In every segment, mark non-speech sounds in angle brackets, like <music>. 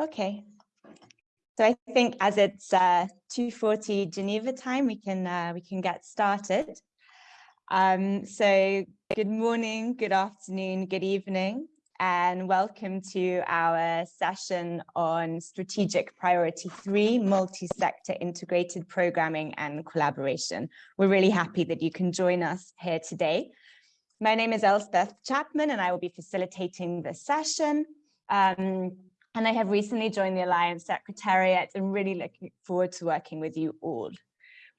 Okay. So I think as it's uh, 2.40 Geneva time, we can uh, we can get started. Um, so good morning, good afternoon, good evening, and welcome to our session on strategic priority three, multi-sector integrated programming and collaboration. We're really happy that you can join us here today. My name is Elspeth Chapman and I will be facilitating this session. Um, and I have recently joined the Alliance Secretariat and really looking forward to working with you all.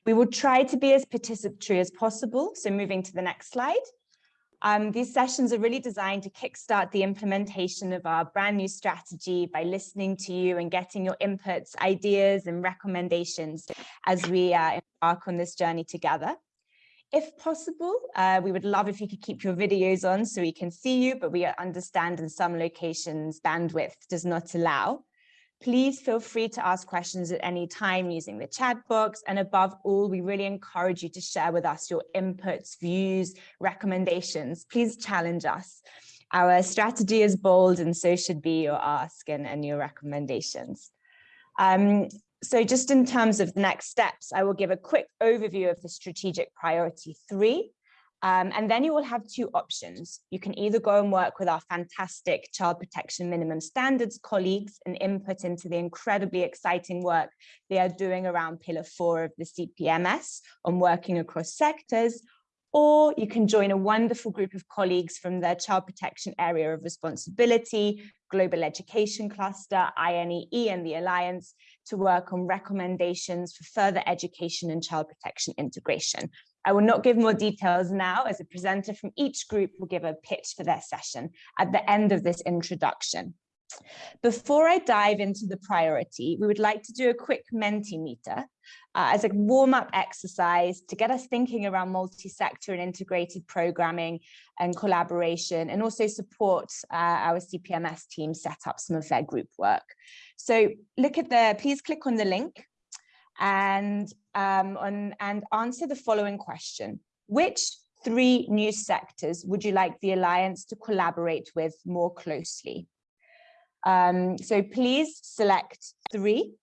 We will try to be as participatory as possible. So moving to the next slide. Um, these sessions are really designed to kickstart the implementation of our brand new strategy by listening to you and getting your inputs, ideas and recommendations as we uh, embark on this journey together. If possible, uh, we would love if you could keep your videos on so we can see you, but we understand in some locations bandwidth does not allow. Please feel free to ask questions at any time using the chat box. And above all, we really encourage you to share with us your inputs, views, recommendations. Please challenge us. Our strategy is bold and so should be your ask and, and your recommendations. Um, so just in terms of the next steps, I will give a quick overview of the strategic priority three. Um, and then you will have two options. You can either go and work with our fantastic child protection minimum standards colleagues and input into the incredibly exciting work they are doing around pillar four of the CPMS on working across sectors, or you can join a wonderful group of colleagues from the child protection area of responsibility, global education cluster, INEE and the Alliance to work on recommendations for further education and child protection integration. I will not give more details now as a presenter from each group will give a pitch for their session at the end of this introduction. Before I dive into the priority, we would like to do a quick Mentimeter uh, as a warm-up exercise to get us thinking around multi-sector and integrated programming and collaboration and also support uh, our CPMS team set up some of their group work. So look at the, please click on the link and, um, on, and answer the following question. Which three new sectors would you like the Alliance to collaborate with more closely? Um, so please select three.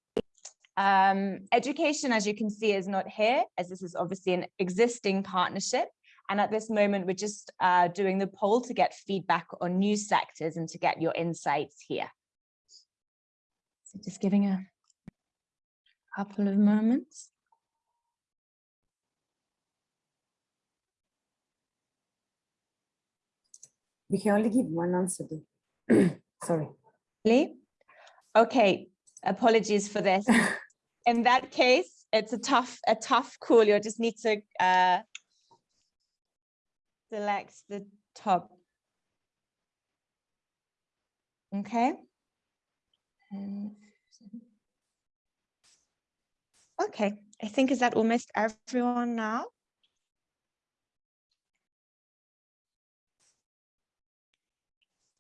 Um, education, as you can see, is not here, as this is obviously an existing partnership. And at this moment, we're just uh, doing the poll to get feedback on new sectors and to get your insights here. So just giving a couple of moments. We can only give one answer. <clears throat> Sorry. Really? Okay, apologies for this. <laughs> In that case, it's a tough, a tough call. You just need to uh, select the top. Okay. Okay, I think is that almost everyone now?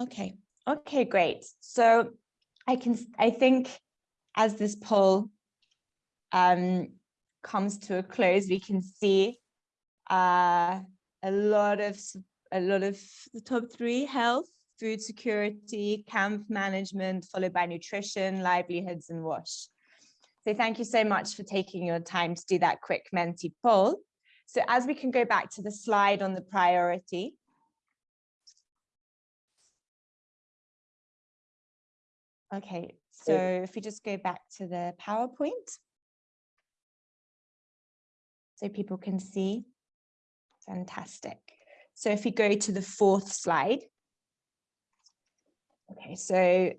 Okay, okay, great. So I can, I think as this poll um, comes to a close, we can see uh, a lot of a lot of the top three health, food security, camp management, followed by nutrition, livelihoods, and wash. So thank you so much for taking your time to do that quick Menti poll. So as we can go back to the slide on the priority, Okay, so if we just go back to the PowerPoint. So people can see, fantastic. So if we go to the fourth slide. Okay, so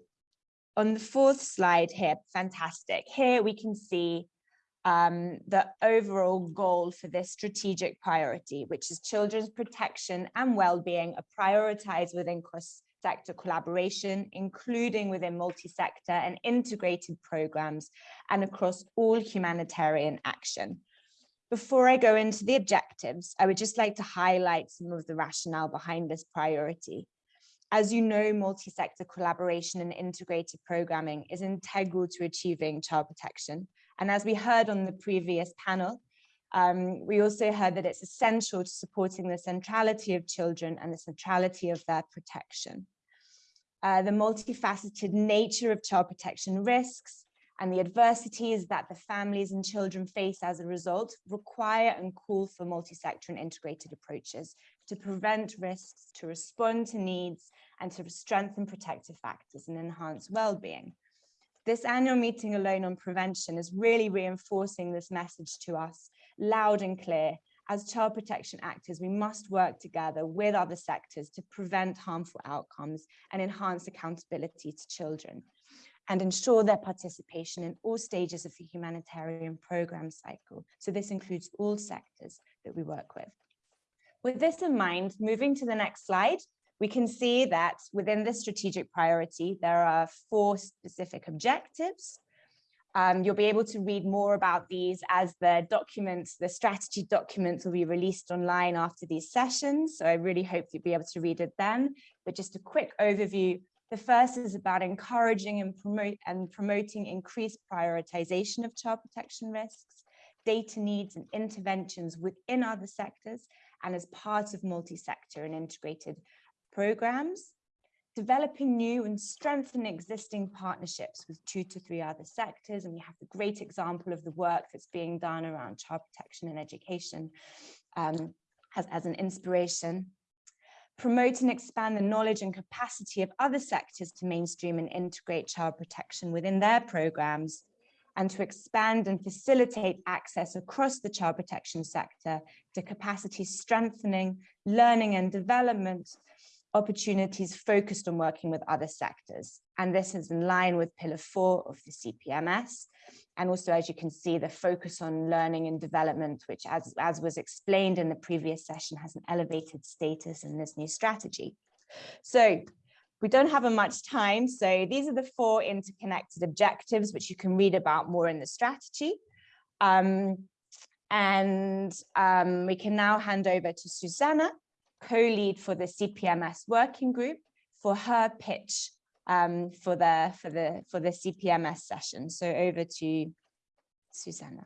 on the fourth slide here, fantastic. Here we can see um, the overall goal for this strategic priority, which is children's protection and well-being are prioritized within sector collaboration, including within multi-sector and integrated programs and across all humanitarian action. Before I go into the objectives, I would just like to highlight some of the rationale behind this priority. As you know, multi-sector collaboration and integrated programming is integral to achieving child protection. And as we heard on the previous panel, um, we also heard that it's essential to supporting the centrality of children and the centrality of their protection. Uh, the multifaceted nature of child protection risks, and the adversities that the families and children face as a result require and call for multi-sector and integrated approaches to prevent risks, to respond to needs, and to strengthen protective factors and enhance well-being. This annual meeting alone on prevention is really reinforcing this message to us loud and clear. As child protection actors, we must work together with other sectors to prevent harmful outcomes and enhance accountability to children and ensure their participation in all stages of the humanitarian program cycle. So this includes all sectors that we work with. With this in mind, moving to the next slide, we can see that within this strategic priority, there are four specific objectives. Um, you'll be able to read more about these as the documents, the strategy documents will be released online after these sessions. So I really hope you'll be able to read it then. But just a quick overview. The first is about encouraging and, promote, and promoting increased prioritization of child protection risks, data needs and interventions within other sectors, and as part of multi-sector and integrated programs, developing new and strengthening existing partnerships with two to three other sectors. And we have the great example of the work that's being done around child protection and education um, as, as an inspiration. Promote and expand the knowledge and capacity of other sectors to mainstream and integrate child protection within their programs and to expand and facilitate access across the child protection sector to capacity strengthening, learning and development opportunities focused on working with other sectors. And this is in line with pillar four of the CPMS. And also, as you can see, the focus on learning and development, which as, as was explained in the previous session, has an elevated status in this new strategy. So we don't have a much time. So these are the four interconnected objectives, which you can read about more in the strategy. Um, and um, we can now hand over to Susanna, co-lead for the CPMS working group for her pitch um, for the for the for the CPMS session. So over to Susanna.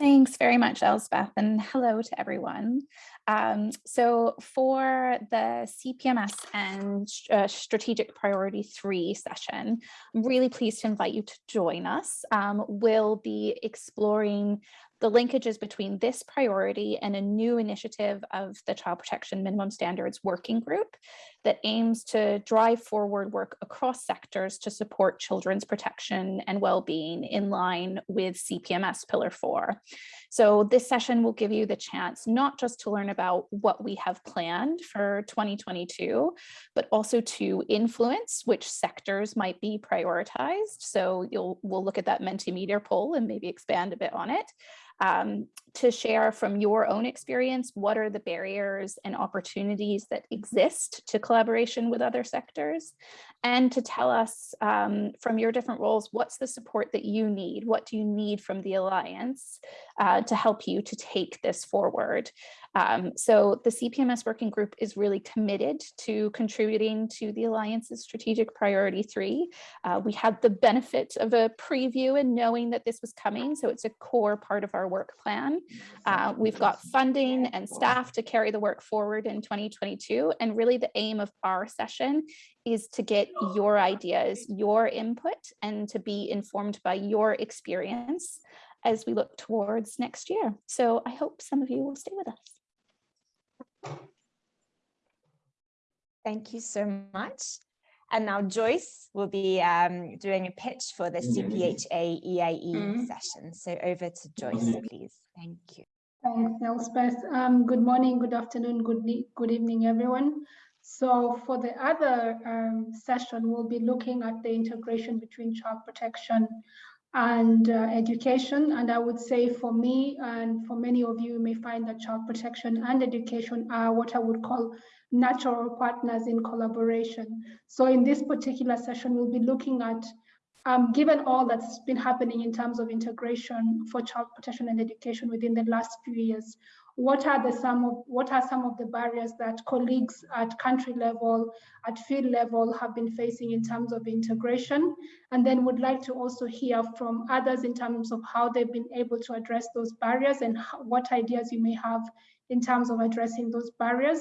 Thanks very much, Elspeth, and hello to everyone. Um, so for the CPMS and uh, Strategic Priority 3 session, I'm really pleased to invite you to join us. Um, we'll be exploring the linkages between this priority and a new initiative of the Child Protection Minimum Standards Working Group that aims to drive forward work across sectors to support children's protection and well-being in line with CPMS Pillar 4. So this session will give you the chance not just to learn about what we have planned for 2022, but also to influence which sectors might be prioritized. So you'll we'll look at that Mentimeter poll and maybe expand a bit on it um, to share from your own experience, what are the barriers and opportunities that exist to collaboration with other sectors, and to tell us um, from your different roles, what's the support that you need? What do you need from the Alliance uh, to help you to take this forward? Um, so the CPMS working group is really committed to contributing to the Alliance's strategic priority three. Uh, we had the benefit of a preview and knowing that this was coming, so it's a core part of our work plan. Uh, we've got funding and staff to carry the work forward in 2022, and really the aim of our session is to get your ideas, your input, and to be informed by your experience as we look towards next year. So I hope some of you will stay with us. Thank you so much. And now Joyce will be um, doing a pitch for the CPHA EIE mm -hmm. session. So over to Joyce, please. Thank you. Thanks, Elspeth. Um, good morning, good afternoon, good, good evening, everyone. So for the other um, session, we'll be looking at the integration between child protection and uh, education. And I would say for me and for many of you, you may find that child protection and education are what I would call natural partners in collaboration. So in this particular session, we'll be looking at, um, given all that's been happening in terms of integration for child protection and education within the last few years, what are the some of what are some of the barriers that colleagues at country level at field level have been facing in terms of integration? And then would like to also hear from others in terms of how they've been able to address those barriers and what ideas you may have in terms of addressing those barriers.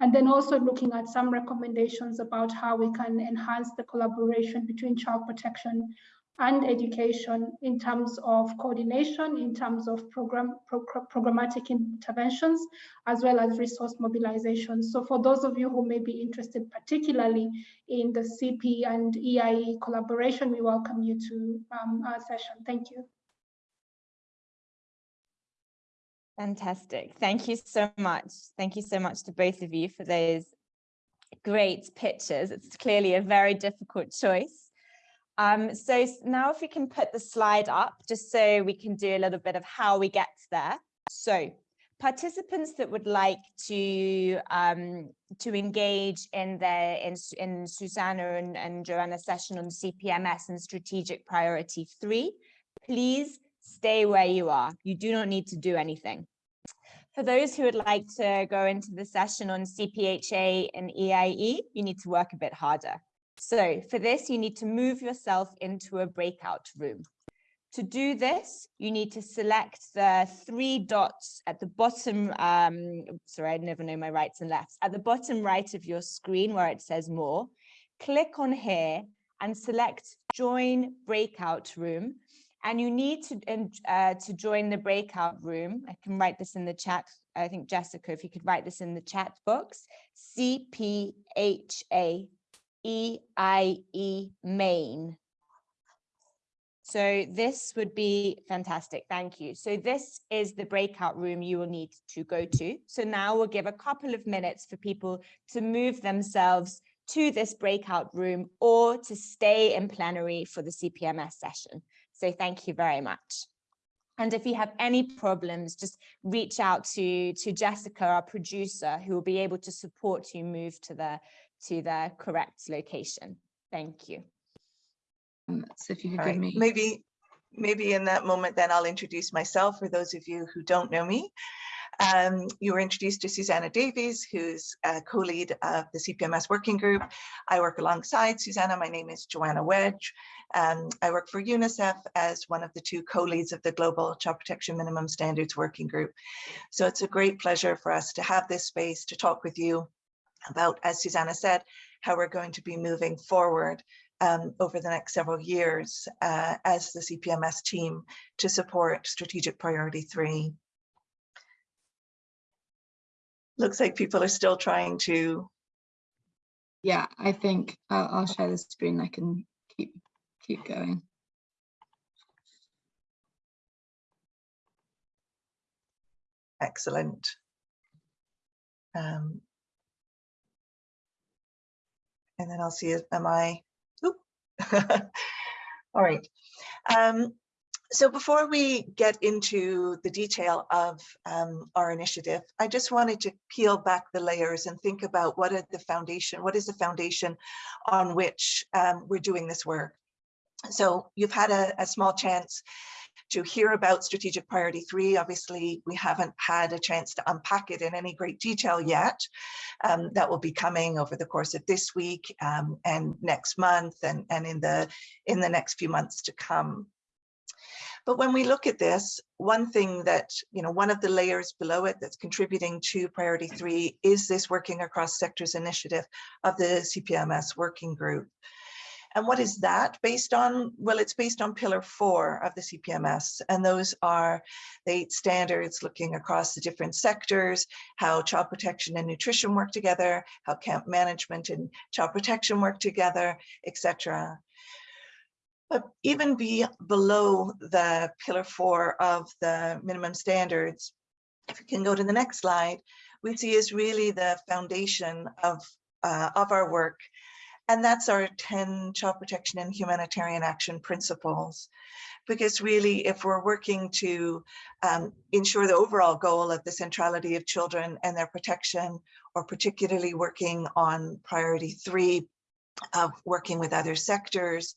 And then also looking at some recommendations about how we can enhance the collaboration between child protection and education in terms of coordination, in terms of program pro programmatic interventions, as well as resource mobilization. So for those of you who may be interested particularly in the CP and EIE collaboration, we welcome you to um, our session. Thank you. Fantastic. Thank you so much. Thank you so much to both of you for those great pictures. It's clearly a very difficult choice. Um, so now if we can put the slide up, just so we can do a little bit of how we get there. So participants that would like to um, to engage in their in, in Susanna and, and Joanna's session on CPMS and strategic priority three, please stay where you are. You do not need to do anything. For those who would like to go into the session on CPHA and EIE, you need to work a bit harder. So for this, you need to move yourself into a breakout room. To do this, you need to select the three dots at the bottom, um, sorry, I never know my rights and lefts, at the bottom right of your screen where it says more, click on here and select join breakout room. And you need to, uh, to join the breakout room. I can write this in the chat. I think Jessica, if you could write this in the chat box, CPHA EIE main. So this would be fantastic. Thank you. So this is the breakout room you will need to go to. So now we'll give a couple of minutes for people to move themselves to this breakout room or to stay in plenary for the CPMS session. So thank you very much. And if you have any problems, just reach out to, to Jessica, our producer, who will be able to support you move to the to the correct location. Thank you. Um, so if you could All give right, me, maybe, maybe in that moment, then I'll introduce myself for those of you who don't know me. Um, you were introduced to Susanna Davies, who's a co-lead of the CPMS working group. I work alongside Susanna. My name is Joanna Wedge. Um, I work for UNICEF as one of the two co-leads of the Global Child Protection Minimum Standards Working Group. So it's a great pleasure for us to have this space to talk with you about, as Susanna said, how we're going to be moving forward um, over the next several years uh, as the CPMS team to support strategic priority three. Looks like people are still trying to, yeah, I think I'll, I'll share the screen. I can keep keep going. excellent. Um, and then I'll see, am I, oop. <laughs> all right. Um, so before we get into the detail of um, our initiative, I just wanted to peel back the layers and think about what are the foundation, what is the foundation on which um, we're doing this work. So you've had a, a small chance to hear about strategic priority three. Obviously, we haven't had a chance to unpack it in any great detail yet. Um, that will be coming over the course of this week um, and next month and, and in the in the next few months to come. But when we look at this, one thing that, you know, one of the layers below it that's contributing to priority three is this working across sectors initiative of the CPMS working group. And what is that based on? Well, it's based on pillar four of the CPMS, and those are the eight standards looking across the different sectors, how child protection and nutrition work together, how camp management and child protection work together, etc. But even be below the pillar four of the minimum standards, if we can go to the next slide, we see is really the foundation of, uh, of our work and that's our 10 child protection and humanitarian action principles. Because really, if we're working to um, ensure the overall goal of the centrality of children and their protection, or particularly working on priority three of working with other sectors,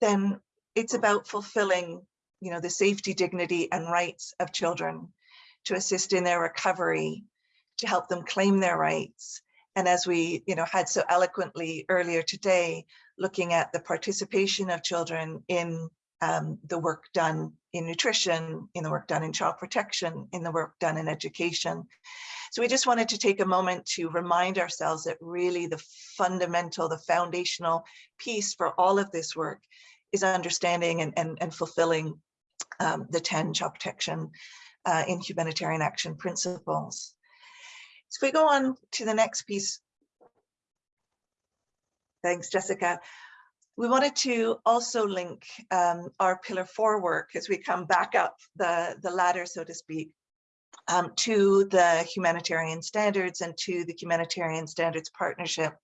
then it's about fulfilling you know, the safety, dignity, and rights of children to assist in their recovery, to help them claim their rights, and as we you know, had so eloquently earlier today, looking at the participation of children in um, the work done in nutrition, in the work done in child protection, in the work done in education. So we just wanted to take a moment to remind ourselves that really the fundamental, the foundational piece for all of this work is understanding and, and, and fulfilling um, the 10 child protection uh, in humanitarian action principles. So if we go on to the next piece. Thanks, Jessica. We wanted to also link um, our pillar four work as we come back up the, the ladder, so to speak, um, to the humanitarian standards and to the humanitarian standards partnership.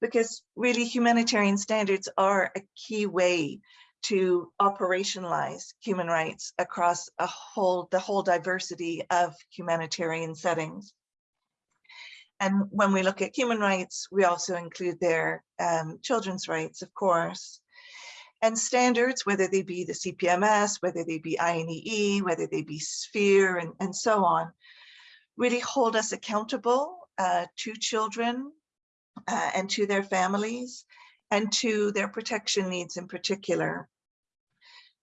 Because really humanitarian standards are a key way to operationalize human rights across a whole, the whole diversity of humanitarian settings. And when we look at human rights, we also include their um, children's rights, of course. And standards, whether they be the CPMS, whether they be INEE, whether they be SPHERE, and, and so on, really hold us accountable uh, to children uh, and to their families and to their protection needs in particular,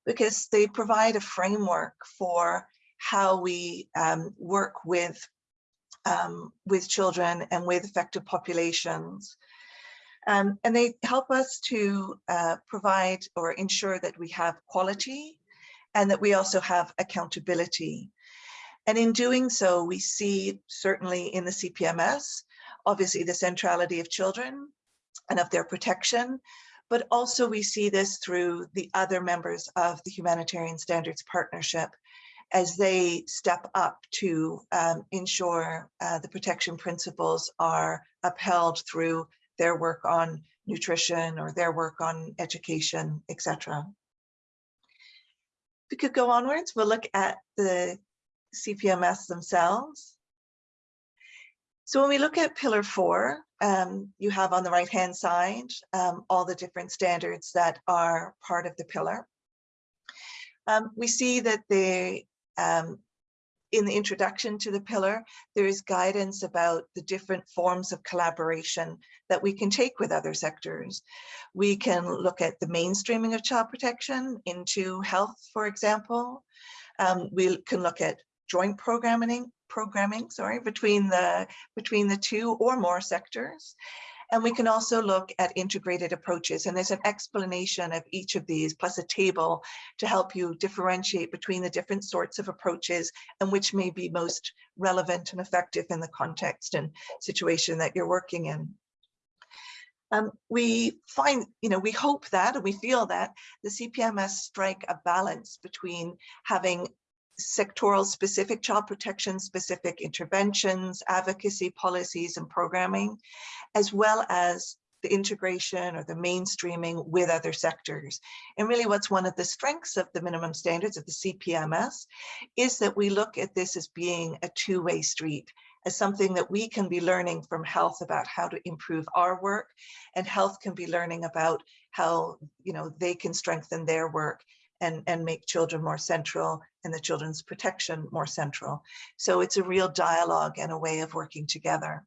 because they provide a framework for how we um, work with um, with children and with affected populations. Um, and they help us to uh, provide or ensure that we have quality and that we also have accountability. And in doing so, we see certainly in the CPMS, obviously the centrality of children and of their protection, but also we see this through the other members of the Humanitarian Standards Partnership as they step up to um, ensure uh, the protection principles are upheld through their work on nutrition or their work on education, etc. We could go onwards, we'll look at the CPMS themselves. So when we look at pillar four, um, you have on the right hand side um, all the different standards that are part of the pillar. Um, we see that they um, in the introduction to the pillar, there is guidance about the different forms of collaboration that we can take with other sectors. We can look at the mainstreaming of child protection into health, for example. Um, we can look at joint programming, programming, sorry, between the between the two or more sectors. And we can also look at integrated approaches. And there's an explanation of each of these plus a table to help you differentiate between the different sorts of approaches and which may be most relevant and effective in the context and situation that you're working in. Um, we find, you know, we hope that and we feel that the CPMS strike a balance between having sectoral specific child protection specific interventions, advocacy policies and programming, as well as the integration or the mainstreaming with other sectors. And really what's one of the strengths of the minimum standards of the CPMS is that we look at this as being a two-way street as something that we can be learning from health about how to improve our work and health can be learning about how you know they can strengthen their work and, and make children more central and the children's protection more central. So it's a real dialogue and a way of working together.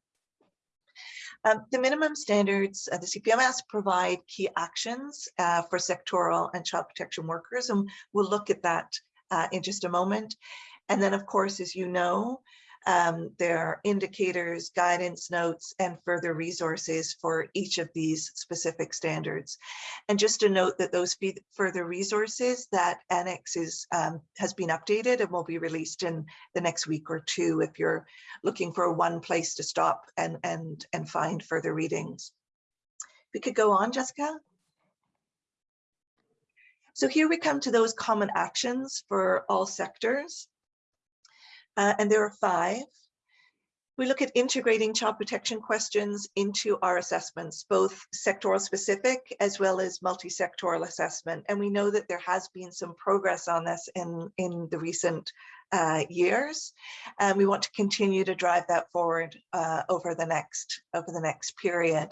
Um, the minimum standards, uh, the CPMS provide key actions uh, for sectoral and child protection workers, and we'll look at that uh, in just a moment. And then, of course, as you know, um, there are indicators, guidance notes, and further resources for each of these specific standards. And just to note that those further resources, that annex is, um, has been updated and will be released in the next week or two if you're looking for one place to stop and, and, and find further readings. We could go on, Jessica. So here we come to those common actions for all sectors uh, and there are five. We look at integrating child protection questions into our assessments, both sectoral specific as well as multi-sectoral assessment. And we know that there has been some progress on this in, in the recent uh, years. And we want to continue to drive that forward uh, over the next over the next period.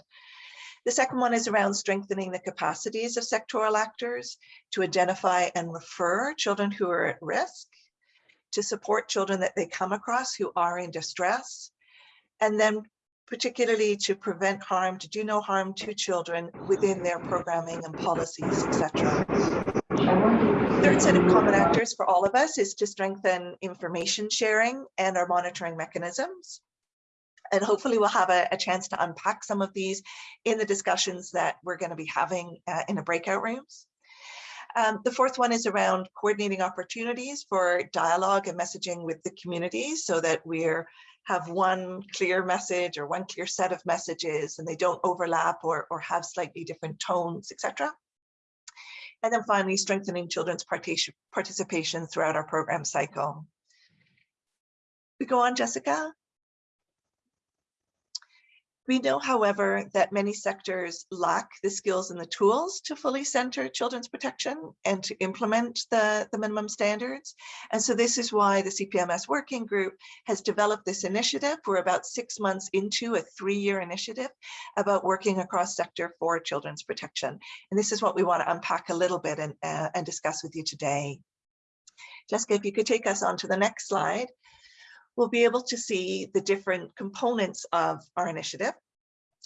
The second one is around strengthening the capacities of sectoral actors to identify and refer children who are at risk to support children that they come across who are in distress, and then particularly to prevent harm, to do no harm to children within their programming and policies, etc. Third set of common actors for all of us is to strengthen information sharing and our monitoring mechanisms. And hopefully we'll have a, a chance to unpack some of these in the discussions that we're going to be having uh, in the breakout rooms. Um, the fourth one is around coordinating opportunities for dialogue and messaging with the community so that we're have one clear message or one clear set of messages and they don't overlap or, or have slightly different tones, etc. And then finally, strengthening children's participation throughout our program cycle. We go on, Jessica. We know, however, that many sectors lack the skills and the tools to fully center children's protection and to implement the, the minimum standards. And so this is why the CPMS working group has developed this initiative. We're about six months into a three-year initiative about working across sector for children's protection. And this is what we want to unpack a little bit and, uh, and discuss with you today. Jessica, if you could take us on to the next slide we'll be able to see the different components of our initiative.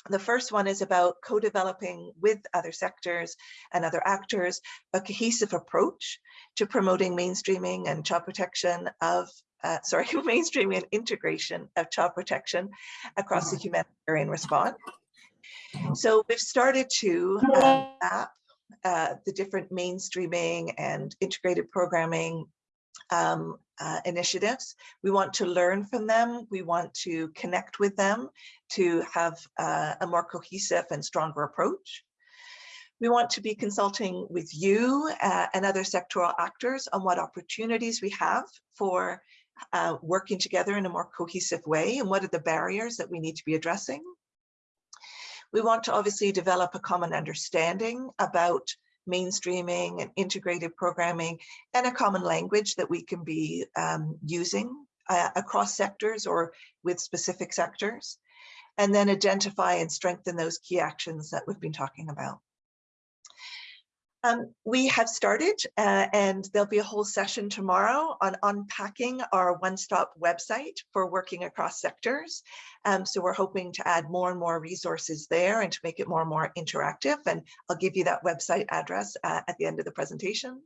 The first one is about co-developing with other sectors and other actors a cohesive approach to promoting mainstreaming and child protection of, uh, <laughs> sorry, mainstreaming and integration of child protection across the humanitarian response. So we've started to uh, map uh, the different mainstreaming and integrated programming um, uh, initiatives. We want to learn from them. We want to connect with them to have uh, a more cohesive and stronger approach. We want to be consulting with you uh, and other sectoral actors on what opportunities we have for uh, working together in a more cohesive way and what are the barriers that we need to be addressing. We want to obviously develop a common understanding about mainstreaming and integrated programming and a common language that we can be um, using uh, across sectors or with specific sectors, and then identify and strengthen those key actions that we've been talking about. Um, we have started uh, and there'll be a whole session tomorrow on unpacking our one-stop website for working across sectors. Um, so we're hoping to add more and more resources there and to make it more and more interactive. And I'll give you that website address uh, at the end of the presentation.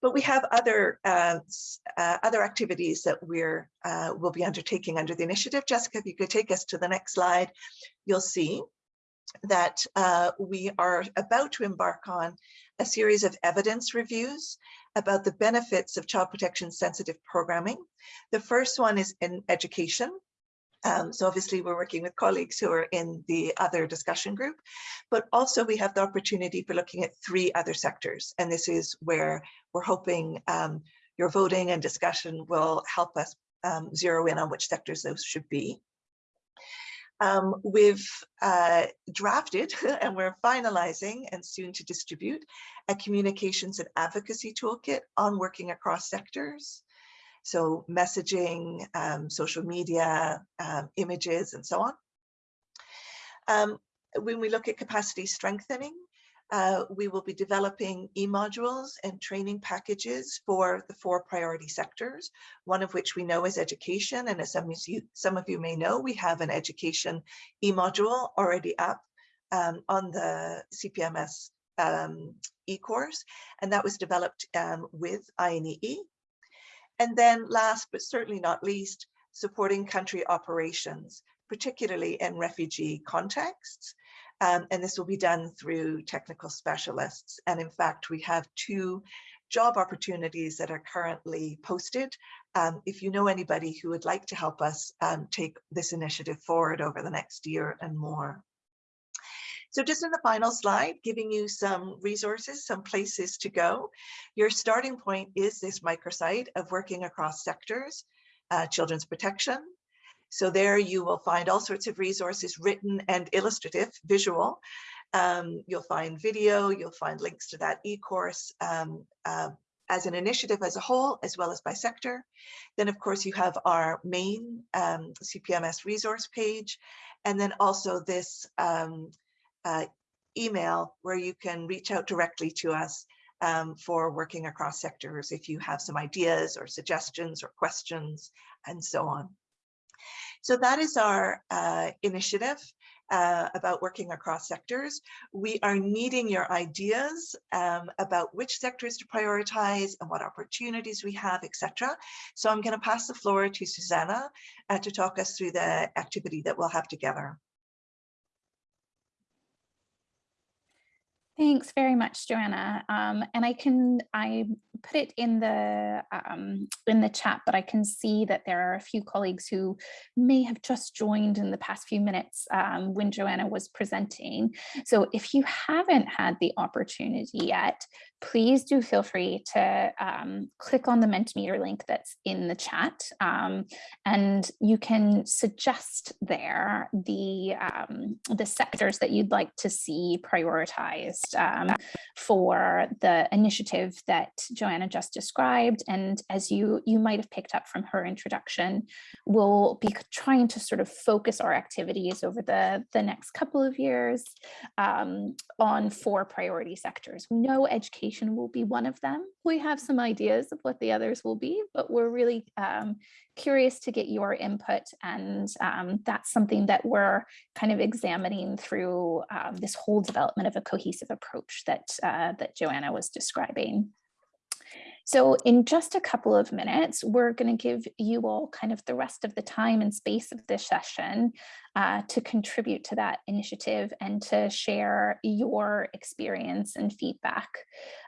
But we have other uh, uh, other activities that we're uh, will be undertaking under the initiative. Jessica, if you could take us to the next slide, you'll see that uh, we are about to embark on a series of evidence reviews about the benefits of child protection sensitive programming. The first one is in education. Um, so obviously we're working with colleagues who are in the other discussion group, but also we have the opportunity for looking at three other sectors. And this is where we're hoping um, your voting and discussion will help us um, zero in on which sectors those should be. Um, we've uh, drafted <laughs> and we're finalizing and soon to distribute a communications and advocacy toolkit on working across sectors. So messaging, um, social media, um, images, and so on. Um, when we look at capacity strengthening, uh, we will be developing e-modules and training packages for the four priority sectors, one of which we know is education. And as some of you, some of you may know, we have an education e-module already up um, on the CPMS um, e-course, and that was developed um, with INEE. And then last, but certainly not least, supporting country operations, particularly in refugee contexts. Um, and this will be done through technical specialists. And in fact, we have two job opportunities that are currently posted. Um, if you know anybody who would like to help us um, take this initiative forward over the next year and more. So just in the final slide, giving you some resources, some places to go. Your starting point is this microsite of working across sectors, uh, children's protection, so there you will find all sorts of resources written and illustrative, visual. Um, you'll find video, you'll find links to that e-course um, uh, as an initiative as a whole, as well as by sector. Then of course you have our main um, CPMS resource page, and then also this um, uh, email where you can reach out directly to us um, for working across sectors if you have some ideas or suggestions or questions and so on. So that is our uh, initiative. uh, about working across sectors. We are needing your ideas um, about which sectors to prioritize and what opportunities we have, etc. So I'm going to pass the floor to Susanna uh, to talk us through the activity that we'll have together. Thanks very much, Joanna. Um, and I can I put it in the um, in the chat, but I can see that there are a few colleagues who may have just joined in the past few minutes um, when Joanna was presenting. So if you haven't had the opportunity yet, please do feel free to um, click on the Mentimeter link that's in the chat um, and you can suggest there the, um, the sectors that you'd like to see prioritized um, for the initiative that Joanna just described. And as you, you might have picked up from her introduction, we'll be trying to sort of focus our activities over the, the next couple of years um, on four priority sectors. Know education education will be one of them. We have some ideas of what the others will be, but we're really um, curious to get your input and um, that's something that we're kind of examining through um, this whole development of a cohesive approach that, uh, that Joanna was describing. So in just a couple of minutes, we're going to give you all kind of the rest of the time and space of this session uh, to contribute to that initiative and to share your experience and feedback.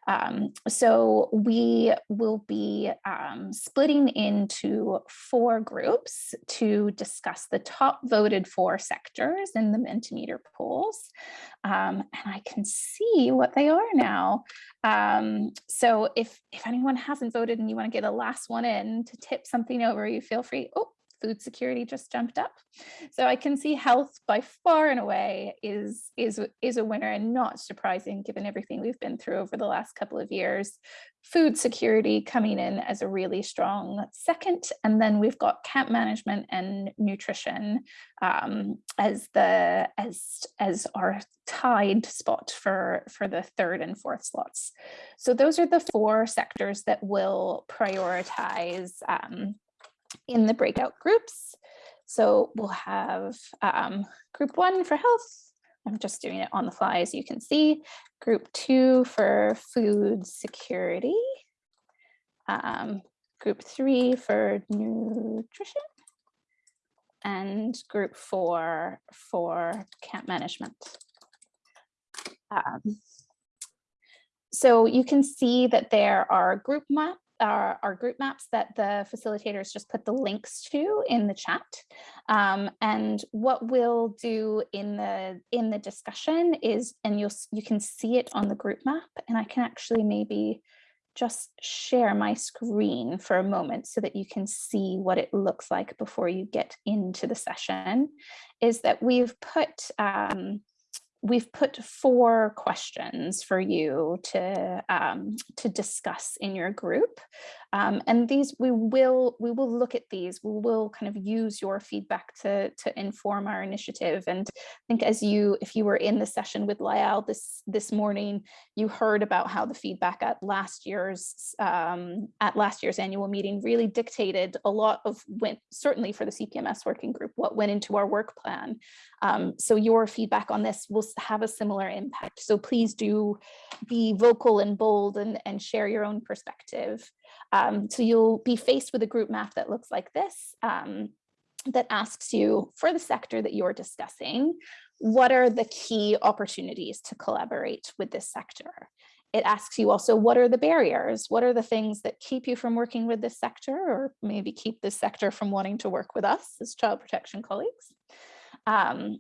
Um, so we will be um, splitting into four groups to discuss the top voted for sectors in the Mentimeter polls. Um, and I can see what they are now. Um, so if, if anyone hasn't voted and you want to get a last one in to tip something over, you feel free. Oh, food security just jumped up. So I can see health by far and away is, is, is a winner and not surprising given everything we've been through over the last couple of years. Food security coming in as a really strong second. And then we've got camp management and nutrition um, as the as as our tied spot for for the third and fourth slots. So those are the four sectors that will prioritize um, in the breakout groups. So we'll have um, group one for health. I'm just doing it on the fly, as you can see. Group two for food security. Um, group three for nutrition. And group four for camp management. Um, so you can see that there are group map our, group maps that the facilitators just put the links to in the chat. Um, and what we'll do in the in the discussion is, and you'll you can see it on the group map, and I can actually maybe just share my screen for a moment so that you can see what it looks like before you get into the session, is that we've put um, we've put four questions for you to um, to discuss in your group um, and these we will we will look at these we will kind of use your feedback to to inform our initiative. And I think as you if you were in the session with Lyall this this morning you heard about how the feedback at last year's um, at last year's annual meeting really dictated a lot of went certainly for the CPMS working group what went into our work plan. Um, so your feedback on this will have a similar impact. So please do be vocal and bold and and share your own perspective um, so you'll be faced with a group map that looks like this um, that asks you for the sector that you're discussing, what are the key opportunities to collaborate with this sector? It asks you also, what are the barriers? What are the things that keep you from working with this sector or maybe keep this sector from wanting to work with us as child protection colleagues? Um,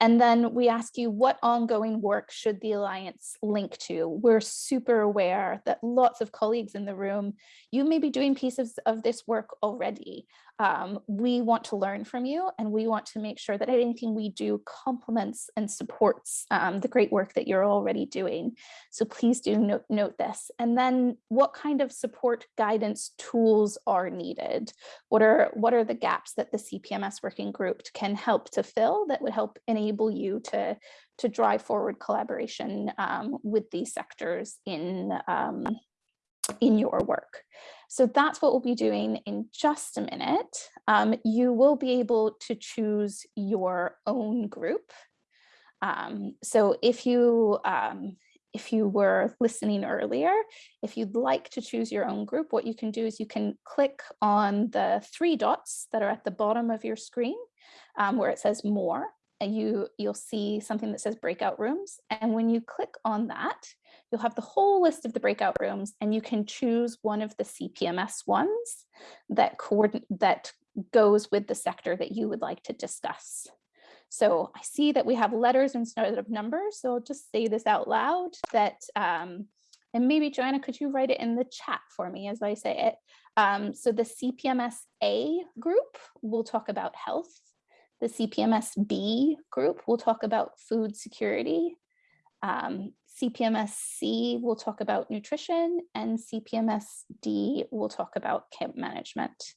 and then we ask you what ongoing work should the Alliance link to? We're super aware that lots of colleagues in the room, you may be doing pieces of this work already. Um, we want to learn from you and we want to make sure that anything we do complements and supports um, the great work that you're already doing. So please do note, note this. And then what kind of support guidance tools are needed? What are, what are the gaps that the CPMS working group can help to fill that would help enable you to, to drive forward collaboration um, with these sectors in, um, in your work. So that's what we'll be doing in just a minute. Um, you will be able to choose your own group Um, so if you um, if you were listening earlier, if you'd like to choose your own group, what you can do is you can click on the three dots that are at the bottom of your screen um, where it says more you you'll see something that says breakout rooms. And when you click on that, you'll have the whole list of the breakout rooms and you can choose one of the CPMS ones that coordinate that goes with the sector that you would like to discuss. So I see that we have letters instead of numbers. So I'll just say this out loud that, um, and maybe Joanna, could you write it in the chat for me as I say it? Um, so the CPMS A group will talk about health. The CPMS B group will talk about food security. Um, CPMS C will talk about nutrition and CPMS D will talk about camp management.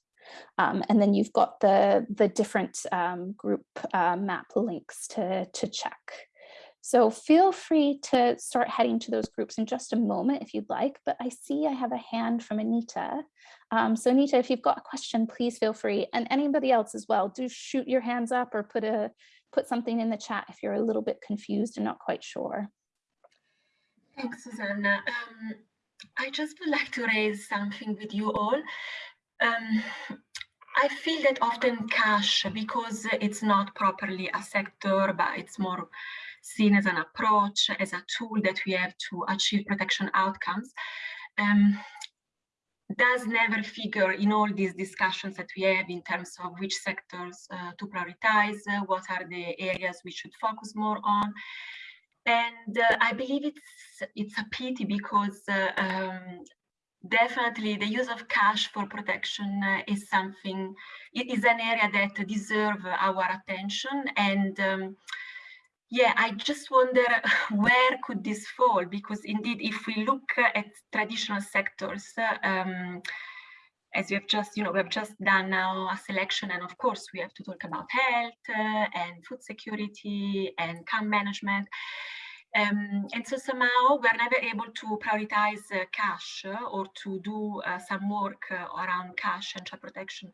Um, and then you've got the, the different um, group uh, map links to, to check. So feel free to start heading to those groups in just a moment if you'd like, but I see I have a hand from Anita. Um, so Anita, if you've got a question, please feel free. And anybody else as well, do shoot your hands up or put a put something in the chat if you're a little bit confused and not quite sure. Thanks, Susanna. Um, I just would like to raise something with you all. Um, I feel that often cash, because it's not properly a sector, but it's more seen as an approach, as a tool that we have to achieve protection outcomes, um, does never figure in all these discussions that we have in terms of which sectors uh, to prioritize, uh, what are the areas we should focus more on. And uh, I believe it's it's a pity because uh, um, definitely the use of cash for protection uh, is something, it is an area that deserve our attention. And um, yeah, I just wonder <laughs> where could this fall? Because indeed, if we look at traditional sectors, um, as we have just, you know, we have just done now a selection, and of course we have to talk about health uh, and food security and camp management. Um, and so somehow we're never able to prioritize uh, cash uh, or to do uh, some work uh, around cash and child protection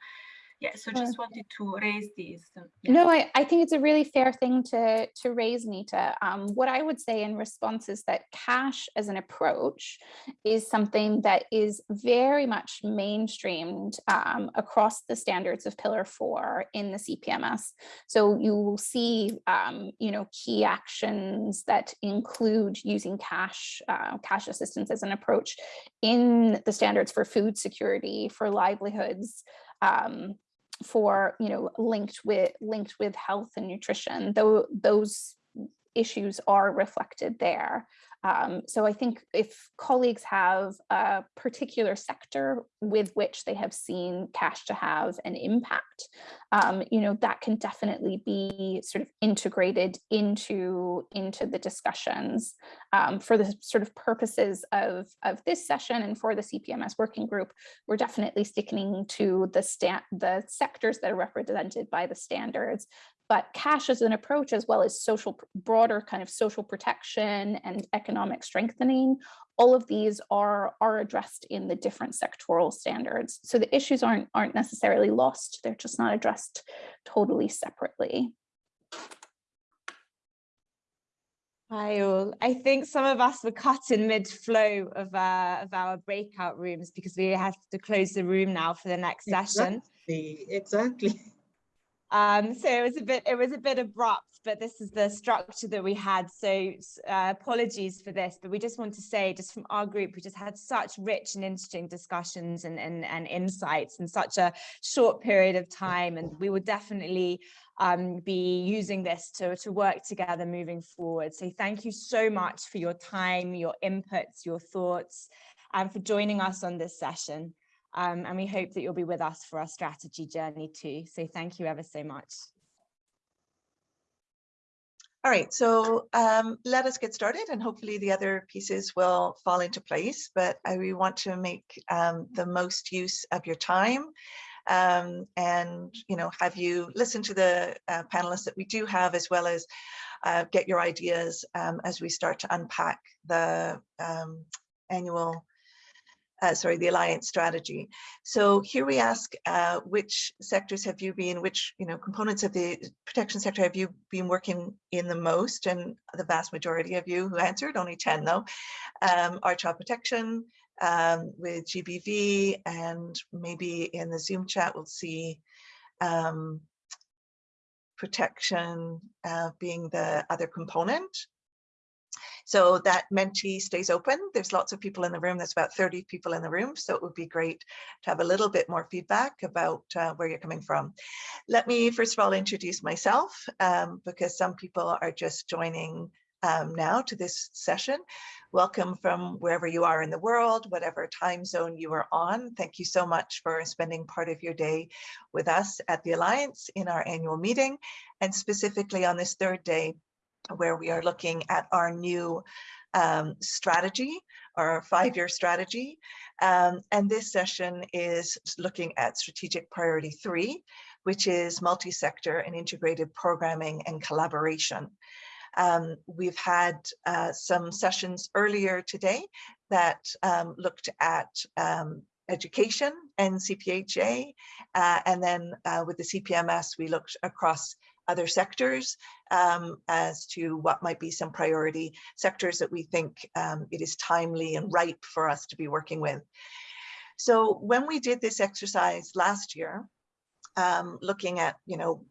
yeah so just wanted to raise these yeah. no I, I think it's a really fair thing to to raise nita. Um, what i would say in response is that cash as an approach is something that is very much mainstreamed um, across the standards of pillar four in the cpms so you will see um, you know key actions that include using cash uh, cash assistance as an approach in the standards for food security for livelihoods um, for you know linked with linked with health and nutrition though those issues are reflected there um, so I think if colleagues have a particular sector with which they have seen cash to have an impact, um, you know, that can definitely be sort of integrated into, into the discussions um, for the sort of purposes of, of this session and for the CPMS working group, we're definitely sticking to the, the sectors that are represented by the standards but cash as an approach as well as social broader kind of social protection and economic strengthening all of these are are addressed in the different sectoral standards so the issues aren't aren't necessarily lost they're just not addressed totally separately Hi all. I think some of us were cut in mid-flow of, uh, of our breakout rooms because we have to close the room now for the next session. Exactly, exactly. <laughs> Um, so it was a bit, it was a bit abrupt, but this is the structure that we had. So uh, apologies for this, but we just want to say, just from our group, we just had such rich and interesting discussions and, and, and insights in such a short period of time. And we will definitely um, be using this to, to work together moving forward. So thank you so much for your time, your inputs, your thoughts, and for joining us on this session. Um, and we hope that you'll be with us for our strategy journey too. So thank you ever so much. All right, so um, let us get started and hopefully the other pieces will fall into place, but I, we want to make um, the most use of your time um, and, you know, have you listen to the uh, panelists that we do have as well as uh, get your ideas um, as we start to unpack the um, annual uh, sorry, the alliance strategy. So here we ask uh, which sectors have you been, which you know components of the protection sector have you been working in the most? And the vast majority of you who answered, only 10 though, um, are child protection um, with GBV and maybe in the Zoom chat we'll see um, protection uh, being the other component. So that Menti stays open. There's lots of people in the room. There's about 30 people in the room. So it would be great to have a little bit more feedback about uh, where you're coming from. Let me first of all introduce myself um, because some people are just joining um, now to this session. Welcome from wherever you are in the world, whatever time zone you are on. Thank you so much for spending part of your day with us at the Alliance in our annual meeting and specifically on this third day where we are looking at our new um, strategy, our five-year strategy. Um, and this session is looking at strategic priority three, which is multi-sector and integrated programming and collaboration. Um, we've had uh, some sessions earlier today that um, looked at um, education and CPHA, uh, and then uh, with the CPMS, we looked across other sectors um, as to what might be some priority sectors that we think um, it is timely and ripe for us to be working with. So when we did this exercise last year, um, looking at, you know,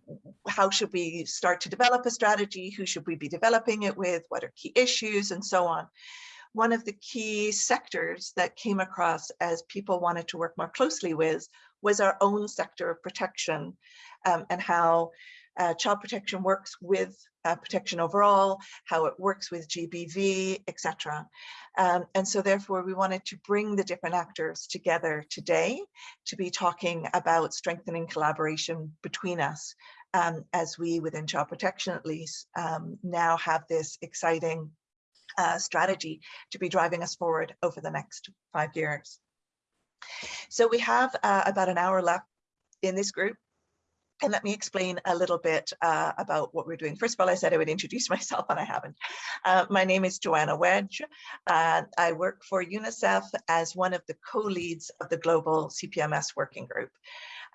how should we start to develop a strategy? Who should we be developing it with? What are key issues and so on? One of the key sectors that came across as people wanted to work more closely with was our own sector of protection um, and how uh, child protection works with uh, protection overall, how it works with GBV, etc. Um, and so therefore we wanted to bring the different actors together today to be talking about strengthening collaboration between us um, as we within child protection at least um, now have this exciting uh, strategy to be driving us forward over the next five years. So we have uh, about an hour left in this group and let me explain a little bit uh, about what we're doing. First of all, I said I would introduce <laughs> myself and I haven't. Uh, my name is Joanna Wedge. Uh, I work for UNICEF as one of the co-leads of the Global CPMS Working Group.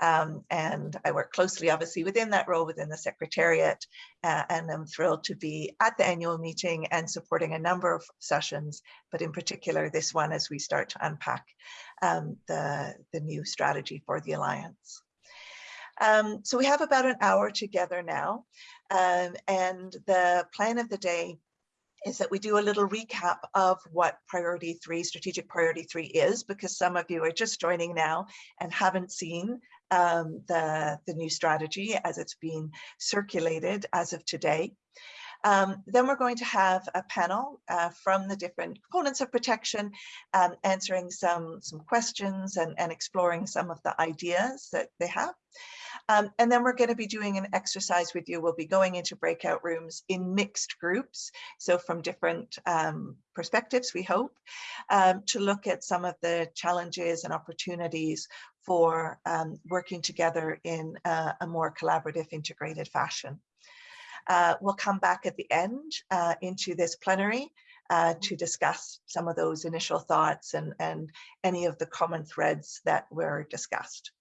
Um, and I work closely, obviously, within that role within the Secretariat. Uh, and I'm thrilled to be at the annual meeting and supporting a number of sessions, but in particular this one as we start to unpack um, the, the new strategy for the Alliance. Um, so we have about an hour together now. Um, and the plan of the day is that we do a little recap of what priority three, strategic priority three is, because some of you are just joining now and haven't seen um, the, the new strategy as it's being circulated as of today. Um, then we're going to have a panel uh, from the different components of protection, um, answering some, some questions and, and exploring some of the ideas that they have. Um, and then we're going to be doing an exercise with you. We'll be going into breakout rooms in mixed groups, so from different um, perspectives, we hope, um, to look at some of the challenges and opportunities for um, working together in a, a more collaborative, integrated fashion. Uh, we'll come back at the end uh, into this plenary uh, to discuss some of those initial thoughts and, and any of the common threads that were discussed.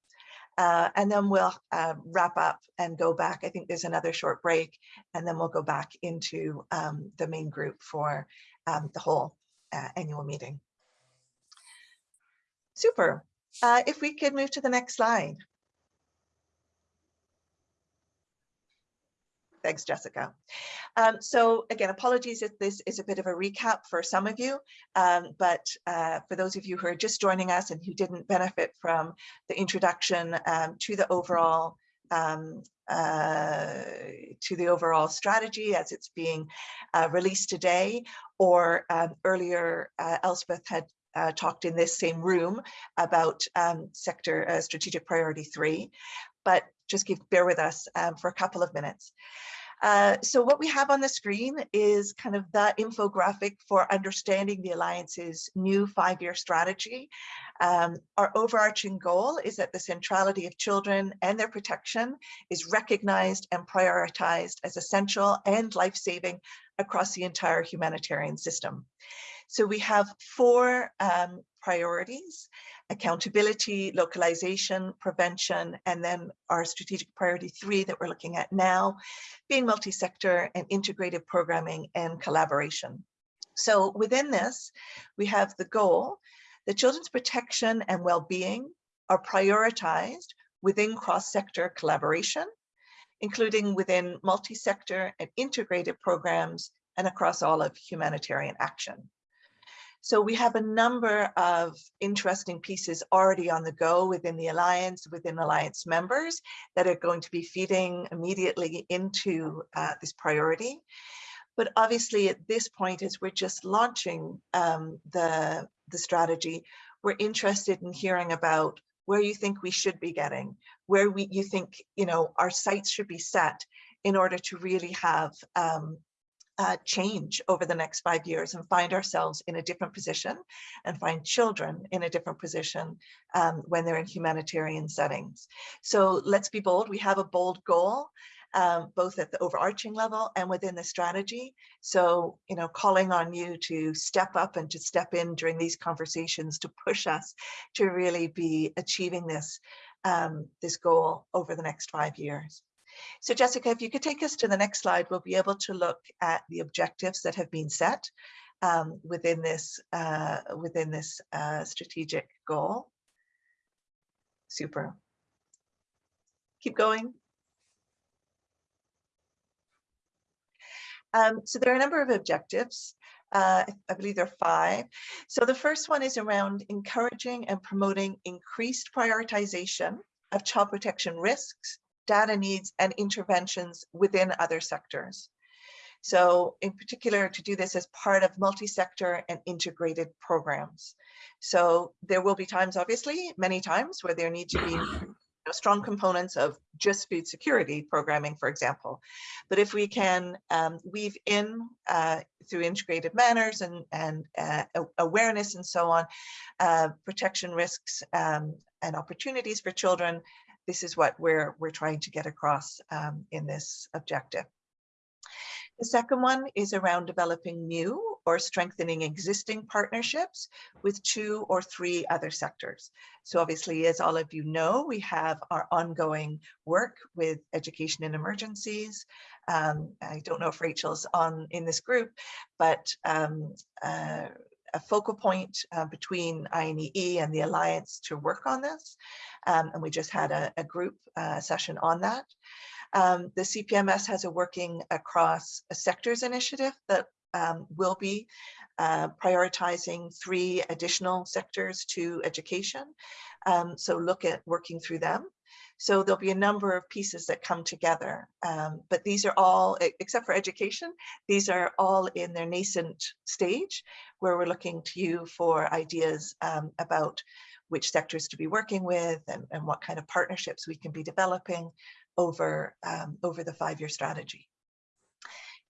Uh, and then we'll uh, wrap up and go back. I think there's another short break, and then we'll go back into um, the main group for um, the whole uh, annual meeting. Super. Uh, if we could move to the next slide. Thanks, Jessica. Um, so again, apologies if this is a bit of a recap for some of you, um, but uh, for those of you who are just joining us and who didn't benefit from the introduction um, to the overall um, uh, to the overall strategy as it's being uh, released today, or um, earlier uh, Elspeth had uh, talked in this same room about um, sector uh, strategic priority three, but just give bear with us um, for a couple of minutes. Uh, so what we have on the screen is kind of the infographic for understanding the Alliance's new five-year strategy. Um, our overarching goal is that the centrality of children and their protection is recognized and prioritized as essential and life-saving across the entire humanitarian system. So we have four um, priorities, accountability, localization, prevention, and then our strategic priority three that we're looking at now, being multi-sector and integrated programming and collaboration. So within this, we have the goal that children's protection and well-being are prioritized within cross-sector collaboration, including within multi-sector and integrated programs and across all of humanitarian action. So we have a number of interesting pieces already on the go within the Alliance, within Alliance members that are going to be feeding immediately into uh, this priority. But obviously at this point, as we're just launching um, the, the strategy, we're interested in hearing about where you think we should be getting, where we you think you know our sights should be set in order to really have um, uh, change over the next five years and find ourselves in a different position and find children in a different position um, when they're in humanitarian settings. So let's be bold. We have a bold goal. Um, both at the overarching level and within the strategy. So, you know, calling on you to step up and to step in during these conversations to push us to really be achieving this, um, this goal over the next five years. So Jessica, if you could take us to the next slide, we'll be able to look at the objectives that have been set um, within this, uh, within this uh, strategic goal. Super. Keep going. Um, so there are a number of objectives. Uh, I believe there are five. So the first one is around encouraging and promoting increased prioritization of child protection risks data needs and interventions within other sectors. So in particular, to do this as part of multi-sector and integrated programs. So there will be times, obviously, many times where there need to be you know, strong components of just food security programming, for example. But if we can um, weave in uh, through integrated manners and, and uh, awareness and so on, uh, protection risks um, and opportunities for children, this is what we're, we're trying to get across um, in this objective. The second one is around developing new or strengthening existing partnerships with two or three other sectors. So obviously, as all of you know, we have our ongoing work with education in emergencies. Um, I don't know if Rachel's on in this group, but um, uh, a focal point uh, between INEE and the Alliance to work on this. Um, and we just had a, a group uh, session on that. Um, the CPMS has a working across a sectors initiative that um, will be uh, prioritizing three additional sectors to education. Um, so look at working through them. So there'll be a number of pieces that come together, um, but these are all, except for education, these are all in their nascent stage where we're looking to you for ideas um, about which sectors to be working with and, and what kind of partnerships we can be developing over, um, over the five-year strategy.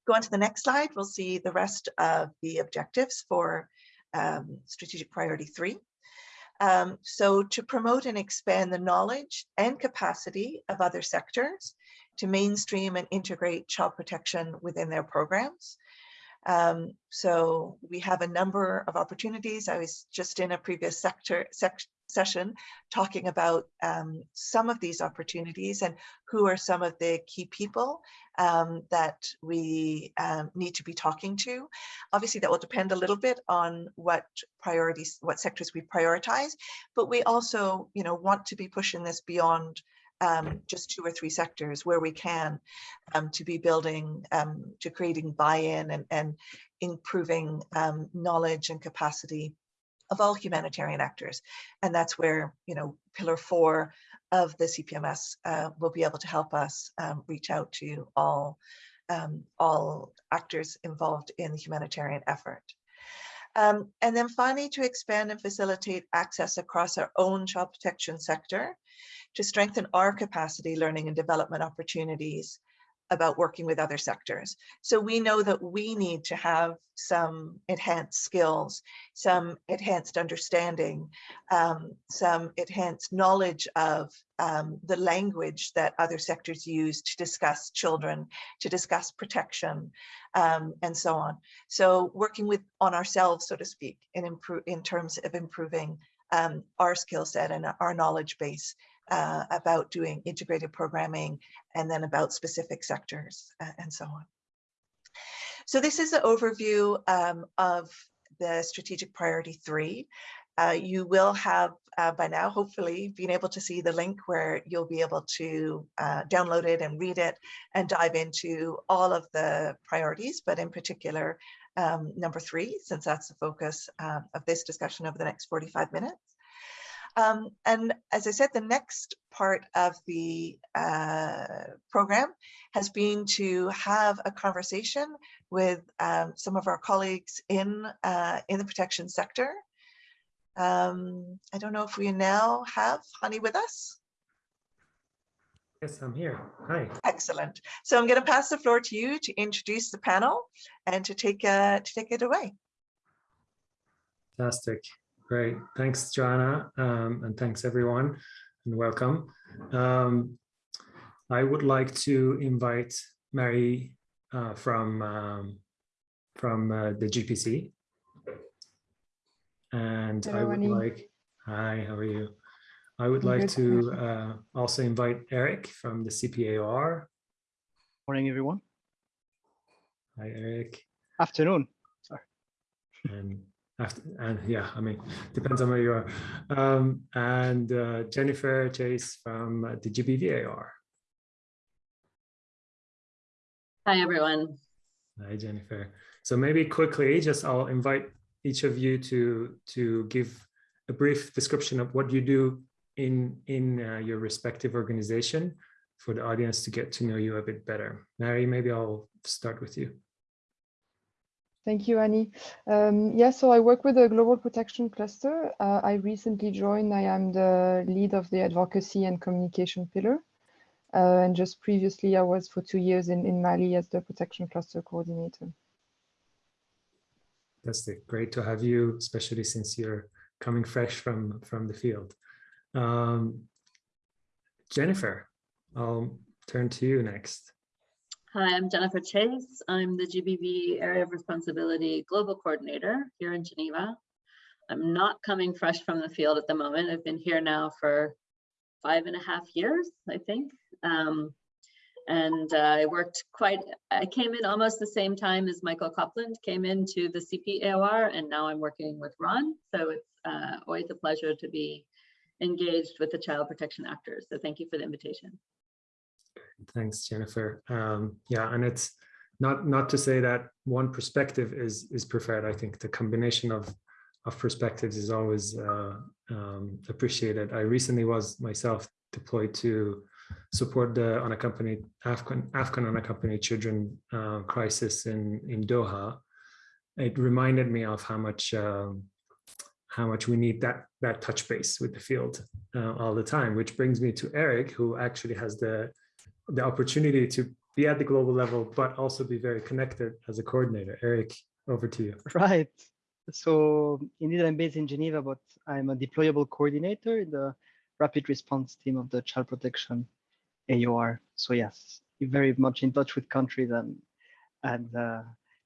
Go on to the next slide, we'll see the rest of the objectives for um, strategic priority three. Um, so to promote and expand the knowledge and capacity of other sectors to mainstream and integrate child protection within their programs. Um, so we have a number of opportunities. I was just in a previous sector sec session talking about um, some of these opportunities and who are some of the key people um, that we um, need to be talking to. Obviously, that will depend a little bit on what priorities, what sectors we prioritize, but we also, you know, want to be pushing this beyond um, just two or three sectors where we can um, to be building, um, to creating buy-in and, and improving um, knowledge and capacity of all humanitarian actors. And that's where, you know, pillar four of the CPMS uh, will be able to help us um, reach out to all, um, all actors involved in the humanitarian effort. Um, and then finally, to expand and facilitate access across our own child protection sector, to strengthen our capacity learning and development opportunities about working with other sectors. So we know that we need to have some enhanced skills, some enhanced understanding, um, some enhanced knowledge of um, the language that other sectors use to discuss children, to discuss protection, um, and so on. So working with on ourselves, so to speak, in in terms of improving um, our skill set and our knowledge base uh, about doing integrated programming and then about specific sectors uh, and so on. So this is an overview um, of the strategic priority three. Uh, you will have uh, by now, hopefully, been able to see the link where you'll be able to uh, download it and read it and dive into all of the priorities, but in particular, um, number three, since that's the focus uh, of this discussion over the next 45 minutes. Um, and as I said, the next part of the uh, program has been to have a conversation with um, some of our colleagues in, uh, in the protection sector. Um, I don't know if we now have Hani with us. Yes, I'm here. Hi. Excellent. So I'm going to pass the floor to you to introduce the panel and to take, uh, to take it away. Fantastic. Great. Thanks, Joanna. Um, and thanks, everyone, and welcome. Um, I would like to invite Mary uh, from, um, from uh, the GPC. And I would Hani. like, hi, how are you? I would I'm like good, to uh, also invite Eric from the CPAOR. Morning, everyone. Hi, Eric. Afternoon. and after and yeah i mean depends on where you are. Um and uh, jennifer chase from uh, the gbvar Hi, everyone. hi jennifer. So maybe quickly just i'll invite each of you to to give a brief description of what you do in in uh, your respective organization for the audience to get to know you a bit better. Mary maybe i'll start with you Thank you, Hani. Um, yeah, so I work with the Global Protection Cluster. Uh, I recently joined. I am the lead of the advocacy and communication pillar. Uh, and just previously, I was for two years in, in Mali as the Protection Cluster coordinator. Fantastic. Great to have you, especially since you're coming fresh from, from the field. Um, Jennifer, I'll turn to you next. Hi, I'm Jennifer Chase. I'm the GBV Area of Responsibility Global Coordinator here in Geneva. I'm not coming fresh from the field at the moment. I've been here now for five and a half years, I think. Um, and uh, I worked quite, I came in almost the same time as Michael Copland came into the CPAOR, and now I'm working with Ron. So it's uh, always a pleasure to be engaged with the child protection actors. So thank you for the invitation. Thanks, Jennifer. Um, yeah, and it's not not to say that one perspective is is preferred. I think the combination of of perspectives is always uh, um, appreciated. I recently was myself deployed to support the unaccompanied Afghan Afghan unaccompanied children uh, crisis in in Doha. It reminded me of how much um, how much we need that that touch base with the field uh, all the time. Which brings me to Eric, who actually has the the opportunity to be at the global level, but also be very connected as a coordinator. Eric, over to you. Right. So indeed, I'm based in Geneva, but I'm a deployable coordinator in the rapid response team of the child protection AOR. So yes, very much in touch with countries and and uh,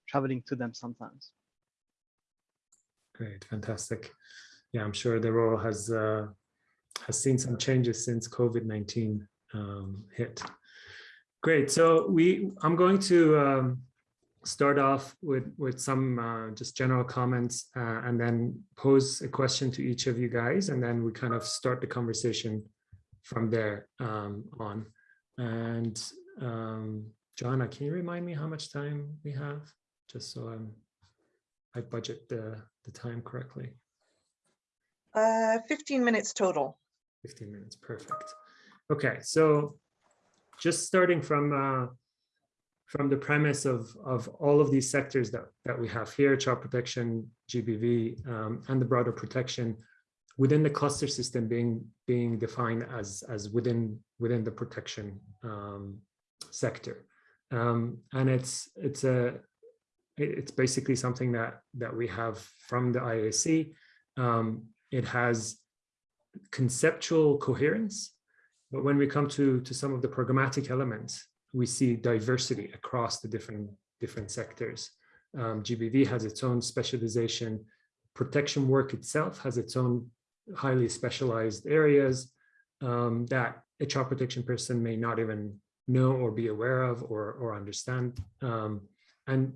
traveling to them sometimes. Great, fantastic. Yeah, I'm sure the role has uh, has seen some changes since COVID-19 um, hit. Great. So we, I'm going to um, start off with with some uh, just general comments, uh, and then pose a question to each of you guys, and then we kind of start the conversation from there um, on. And um, Joanna, can you remind me how much time we have, just so I'm I budget the the time correctly? Uh, 15 minutes total. 15 minutes, perfect. Okay, so just starting from uh, from the premise of of all of these sectors that that we have here, child protection, GBV, um, and the broader protection within the cluster system being being defined as as within within the protection um, sector. Um, and it's it's a it's basically something that that we have from the IAC. Um, it has conceptual coherence, but when we come to to some of the programmatic elements, we see diversity across the different different sectors. Um, GBV has its own specialization. Protection work itself has its own highly specialized areas um, that a child protection person may not even know or be aware of or, or understand. Um, and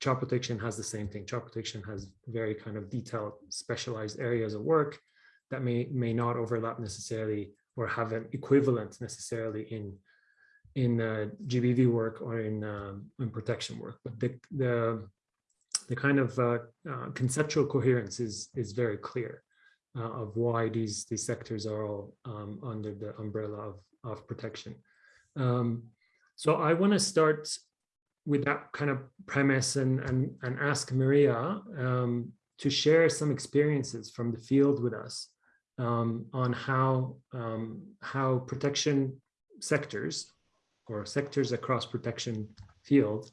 child protection has the same thing. Child protection has very kind of detailed specialized areas of work that may, may not overlap necessarily or have an equivalent necessarily in in uh, GBV work or in, um, in protection work. But the, the, the kind of uh, uh, conceptual coherence is, is very clear uh, of why these, these sectors are all um, under the umbrella of, of protection. Um, so I want to start with that kind of premise and, and, and ask Maria um, to share some experiences from the field with us um, on how, um, how protection sectors or sectors across protection field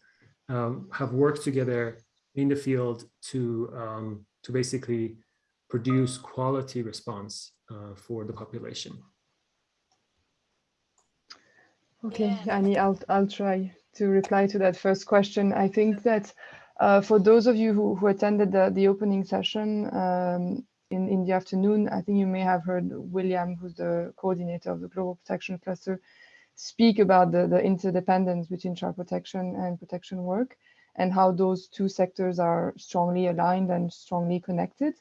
um, have worked together in the field to, um, to basically produce quality response uh, for the population. Okay, Hani, I'll, I'll try to reply to that first question. I think that uh, for those of you who, who attended the, the opening session um, in, in the afternoon, I think you may have heard William, who's the coordinator of the Global Protection Cluster, speak about the, the interdependence between child protection and protection work and how those two sectors are strongly aligned and strongly connected.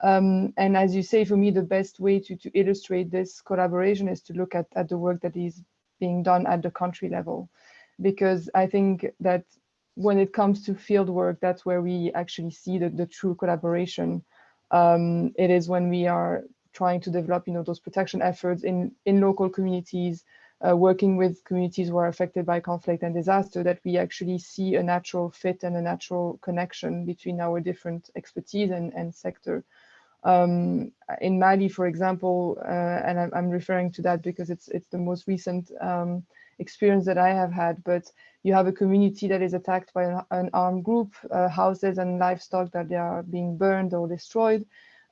Um, and as you say, for me, the best way to, to illustrate this collaboration is to look at, at the work that is being done at the country level. Because I think that when it comes to field work, that's where we actually see the, the true collaboration. Um, it is when we are trying to develop, you know, those protection efforts in, in local communities, uh, working with communities who are affected by conflict and disaster, that we actually see a natural fit and a natural connection between our different expertise and, and sector. Um, in Mali, for example, uh, and I'm, referring to that because it's it's the most recent um, experience that I have had, but you have a community that is attacked by an, an armed group, uh, houses and livestock that they are being burned or destroyed,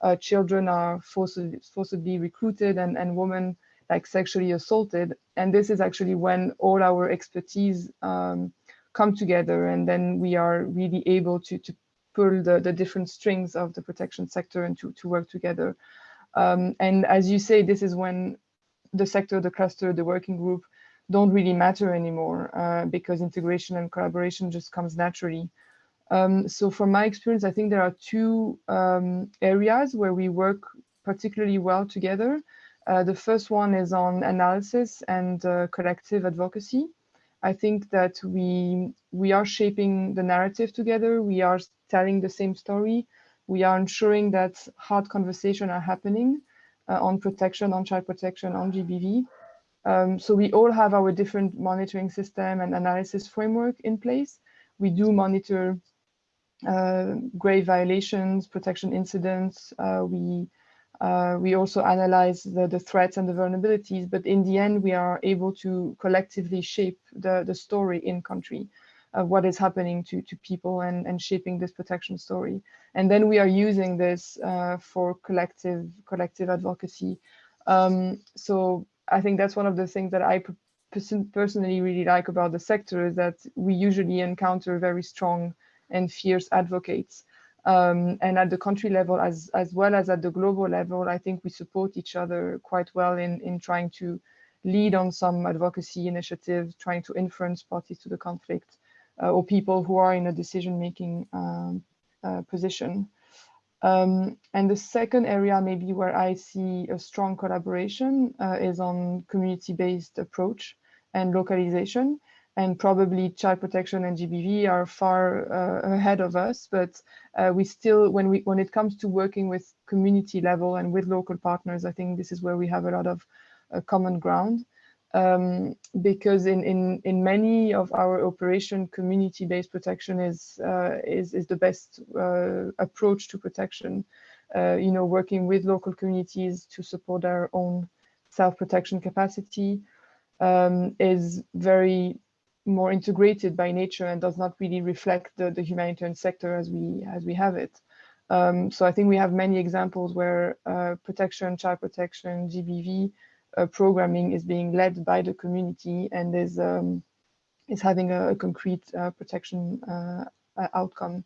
uh, children are forcibly, forcibly recruited and, and women like sexually assaulted. And this is actually when all our expertise um, come together and then we are really able to, to pull the, the different strings of the protection sector and to, to work together. Um, and as you say, this is when the sector, the cluster, the working group don't really matter anymore uh, because integration and collaboration just comes naturally. Um, so from my experience, I think there are two um, areas where we work particularly well together. Uh, the first one is on analysis and uh, collective advocacy. I think that we we are shaping the narrative together. We are telling the same story. We are ensuring that hard conversations are happening uh, on protection, on child protection, on GBV. Um, so we all have our different monitoring system and analysis framework in place. We do monitor uh, grave violations, protection incidents. Uh, we uh, we also analyze the, the threats and the vulnerabilities, but in the end, we are able to collectively shape the, the story in country of what is happening to, to people and, and shaping this protection story. And then we are using this uh, for collective collective advocacy. Um, so I think that's one of the things that I personally really like about the sector is that we usually encounter very strong and fierce advocates. Um, and at the country level as as well as at the global level i think we support each other quite well in in trying to lead on some advocacy initiatives trying to influence parties to the conflict uh, or people who are in a decision making um, uh, position um, and the second area maybe where i see a strong collaboration uh, is on community based approach and localization and probably child protection and GBV are far uh, ahead of us, but uh, we still, when we when it comes to working with community level and with local partners, I think this is where we have a lot of uh, common ground. Um, because in, in in many of our operation, community-based protection is uh, is is the best uh, approach to protection. Uh, you know, working with local communities to support their own self-protection capacity um, is very more integrated by nature and does not really reflect the, the humanitarian sector as we as we have it. Um, so I think we have many examples where uh, protection, child protection, GBV programming is being led by the community and is um, is having a, a concrete uh, protection uh, outcome.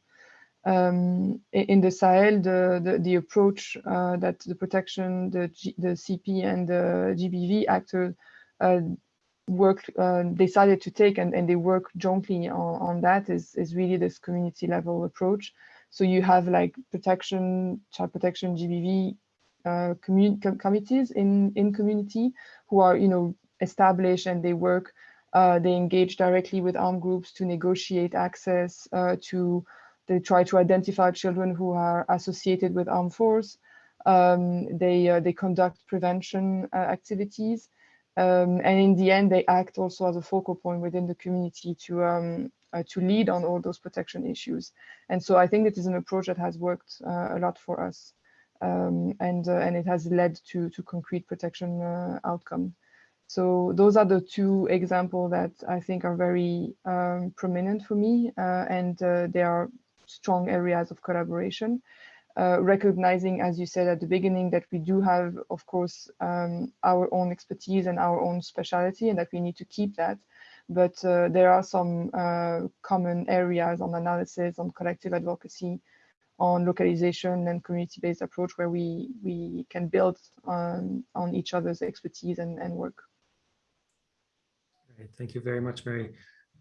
Um, in the Sahel, the, the, the approach uh, that the protection, the, G, the CP and the GBV actors uh, worked, uh, decided to take and, and they work jointly on, on that is, is really this community level approach. So you have like protection, child protection, GBV uh, com committees in, in community who are, you know, established and they work, uh, they engage directly with armed groups to negotiate access uh, to they try to identify children who are associated with armed force. Um, they, uh, they conduct prevention uh, activities. Um, and in the end, they act also as a focal point within the community to, um, uh, to lead on all those protection issues. And so I think it is an approach that has worked uh, a lot for us. Um, and, uh, and it has led to, to concrete protection uh, outcome. So those are the two examples that I think are very um, prominent for me, and they are strong areas of collaboration. Uh, recognizing, as you said at the beginning, that we do have, of course, um, our own expertise and our own speciality and that we need to keep that. But uh, there are some uh, common areas on analysis, on collective advocacy, on localization and community-based approach where we, we can build on, on each other's expertise and, and work. Great. Thank you very much, Mary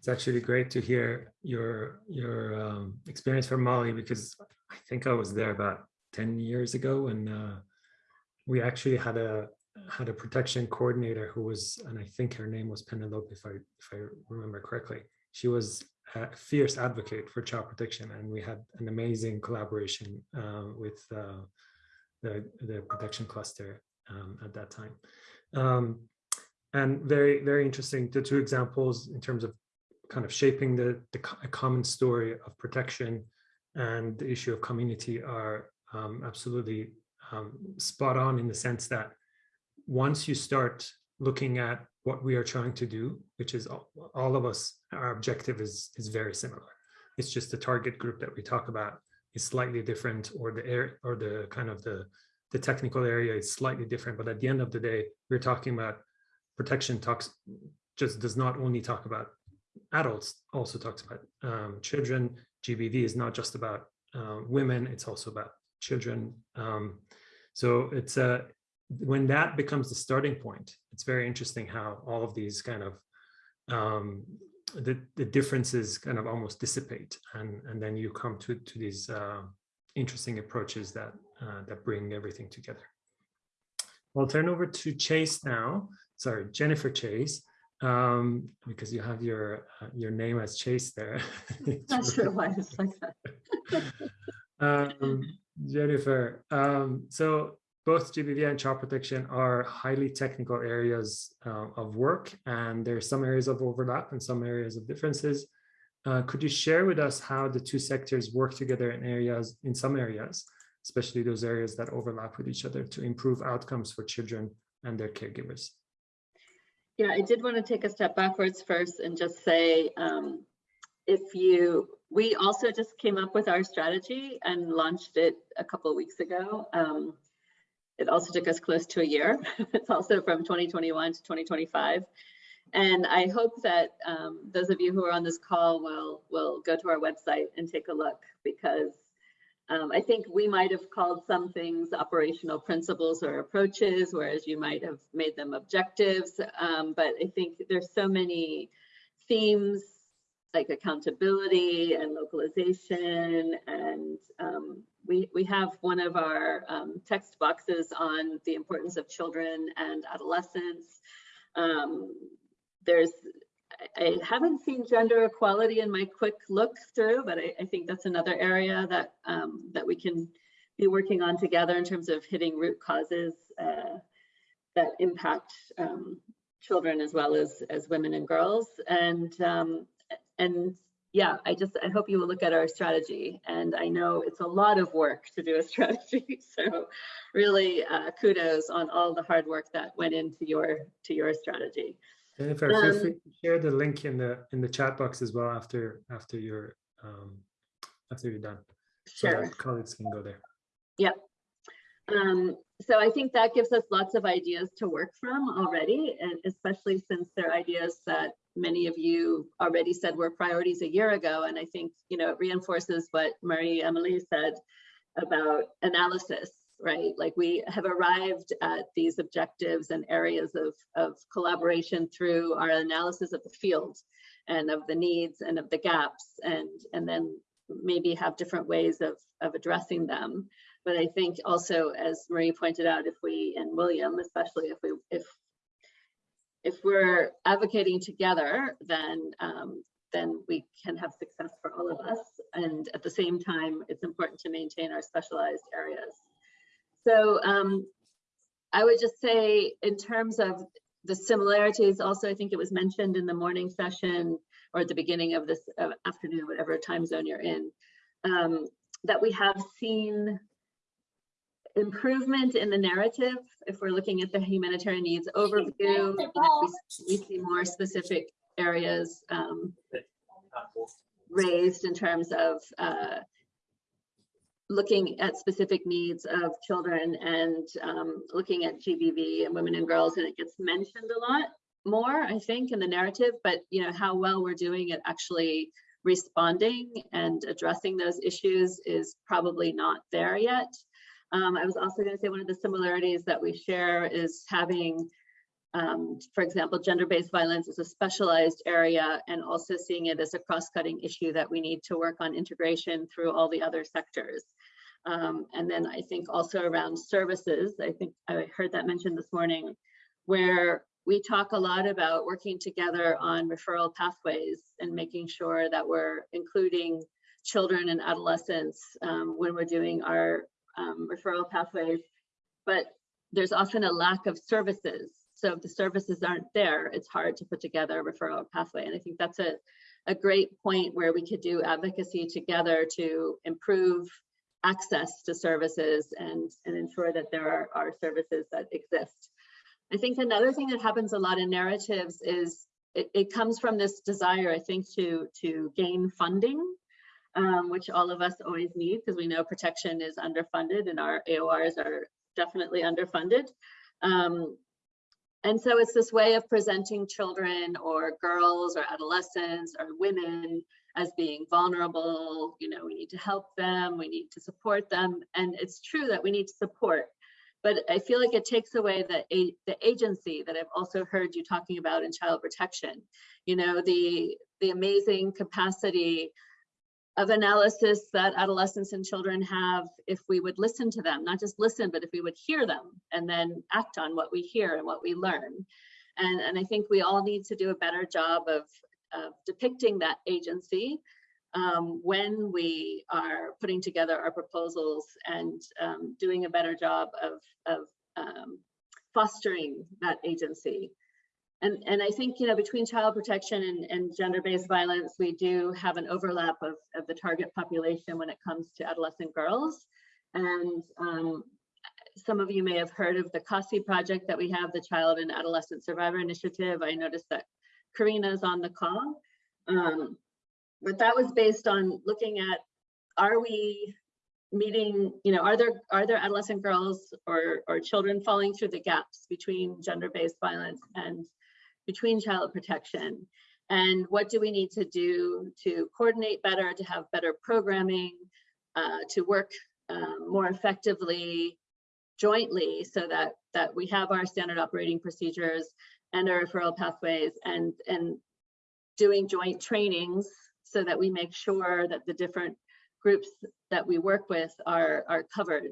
it's actually great to hear your your um, experience from Mali because I think I was there about 10 years ago and uh, we actually had a had a protection coordinator who was and I think her name was Penelope if I if I remember correctly. She was a fierce advocate for child protection and we had an amazing collaboration uh, with uh, the the protection cluster um, at that time. Um, and very very interesting the two examples in terms of kind of shaping the, the common story of protection and the issue of community are um, absolutely um, spot on in the sense that once you start looking at what we are trying to do, which is all, all of us, our objective is, is very similar. It's just the target group that we talk about is slightly different or the air or the kind of the, the technical area is slightly different. But at the end of the day, we're talking about protection talks just does not only talk about adults also talks about um, children. GBV is not just about uh, women, it's also about children. Um, so it's a, when that becomes the starting point, it's very interesting how all of these kind of um, the, the differences kind of almost dissipate and, and then you come to, to these uh, interesting approaches that, uh, that bring everything together. I'll turn over to Chase now, sorry, Jennifer Chase um, because you have your uh, your name as Chase there. <laughs> Not sure why it's like that. <laughs> um, Jennifer, um, so both GBV and child protection are highly technical areas uh, of work, and there are some areas of overlap and some areas of differences. Uh, could you share with us how the two sectors work together in areas, in some areas, especially those areas that overlap with each other to improve outcomes for children and their caregivers? Yeah, I did want to take a step backwards first and just say, um, if you, we also just came up with our strategy and launched it a couple of weeks ago. Um, it also took us close to a year. <laughs> it's also from 2021 to 2025. And I hope that um, those of you who are on this call will, will go to our website and take a look because um, I think we might have called some things operational principles or approaches, whereas you might have made them objectives. Um, but I think there's so many themes like accountability and localization. And um, we, we have one of our um, text boxes on the importance of children and adolescents. Um, there's I haven't seen gender equality in my quick look through, but I, I think that's another area that um, that we can be working on together in terms of hitting root causes uh, that impact um, children as well as as women and girls. And um, and yeah, I just I hope you will look at our strategy. And I know it's a lot of work to do a <laughs> strategy, so really uh, kudos on all the hard work that went into your to your strategy. Jennifer, feel Um, free to share the link in the in the chat box as well after after you're um, after you're done, so Sure. that colleagues can go there. Yep. Um, so I think that gives us lots of ideas to work from already, and especially since they're ideas that many of you already said were priorities a year ago. And I think, you know, it reinforces what Marie Emily said about analysis, right? Like we have arrived at these objectives and areas of, of collaboration through our analysis of the field and of the needs and of the gaps and, and then maybe have different ways of, of addressing them. But I think also, as Marie pointed out, if we, and William, especially if we, if, if we're advocating together, then, um, then we can have success for all of us. And at the same time, it's important to maintain our specialized areas. So um, I would just say in terms of the similarities, also, I think it was mentioned in the morning session or at the beginning of this uh, afternoon, whatever time zone you're in, um, that we have seen improvement in the narrative. If we're looking at the humanitarian needs overview, we, see more specific areas um, raised in terms of uh, looking at specific needs of children and um, looking at GBV and women and girls, and it gets mentioned a lot more, I think, in the narrative, but you know, how well we're doing at actually responding and addressing those issues is probably not there yet. Um, I was also going to say one of the similarities that we share is having, um, for example, gender-based violence is a specialized area and also seeing it as a cross-cutting issue that we need to work on integration through all the other sectors. Um, and then I think also around services, I think I heard that mentioned this morning, where we talk a lot about working together on referral pathways and making sure that we're including children and adolescents um, when we're doing our um, referral pathways, but there's often a lack of services. So if the services aren't there, it's hard to put together a referral pathway. And I think that's a, a great point where we could do advocacy together to improve access to services and, and ensure that there are, are services that exist. I think another thing that happens a lot in narratives is it, it comes from this desire, I think, to, to gain funding um, which all of us always need because we know protection is underfunded and our AORs are definitely underfunded. Um, and so it's this way of presenting children or girls or adolescents or women as being vulnerable, you know, we need to help them, we need to support them. And it's true that we need to support, but I feel like it takes away the, the agency that I've also heard you talking about in child protection. You know, the, the amazing capacity of analysis that adolescents and children have if we would listen to them, not just listen, but if we would hear them and then act on what we hear and what we learn. And, and I think we all need to do a better job of, of depicting that agency um, when we are putting together our proposals and um, doing a better job of, of um, fostering that agency. And, and I think, you know, between child protection and, and gender-based violence, we do have an overlap of, of the target population when it comes to adolescent girls. And um, some of you may have heard of the CASI project that we have, the Child and Adolescent Survivor Initiative. I noticed that Karina is on the call. Um, but that was based on looking at, are we meeting, you know, are there are there adolescent girls or, or children falling through the gaps between gender-based violence and between child protection? And what do we need to do to coordinate better to have better programming uh, to work um, more effectively jointly so that that we have our standard operating procedures and our referral pathways and and doing joint trainings so that we make sure that the different groups that we work with are are covered?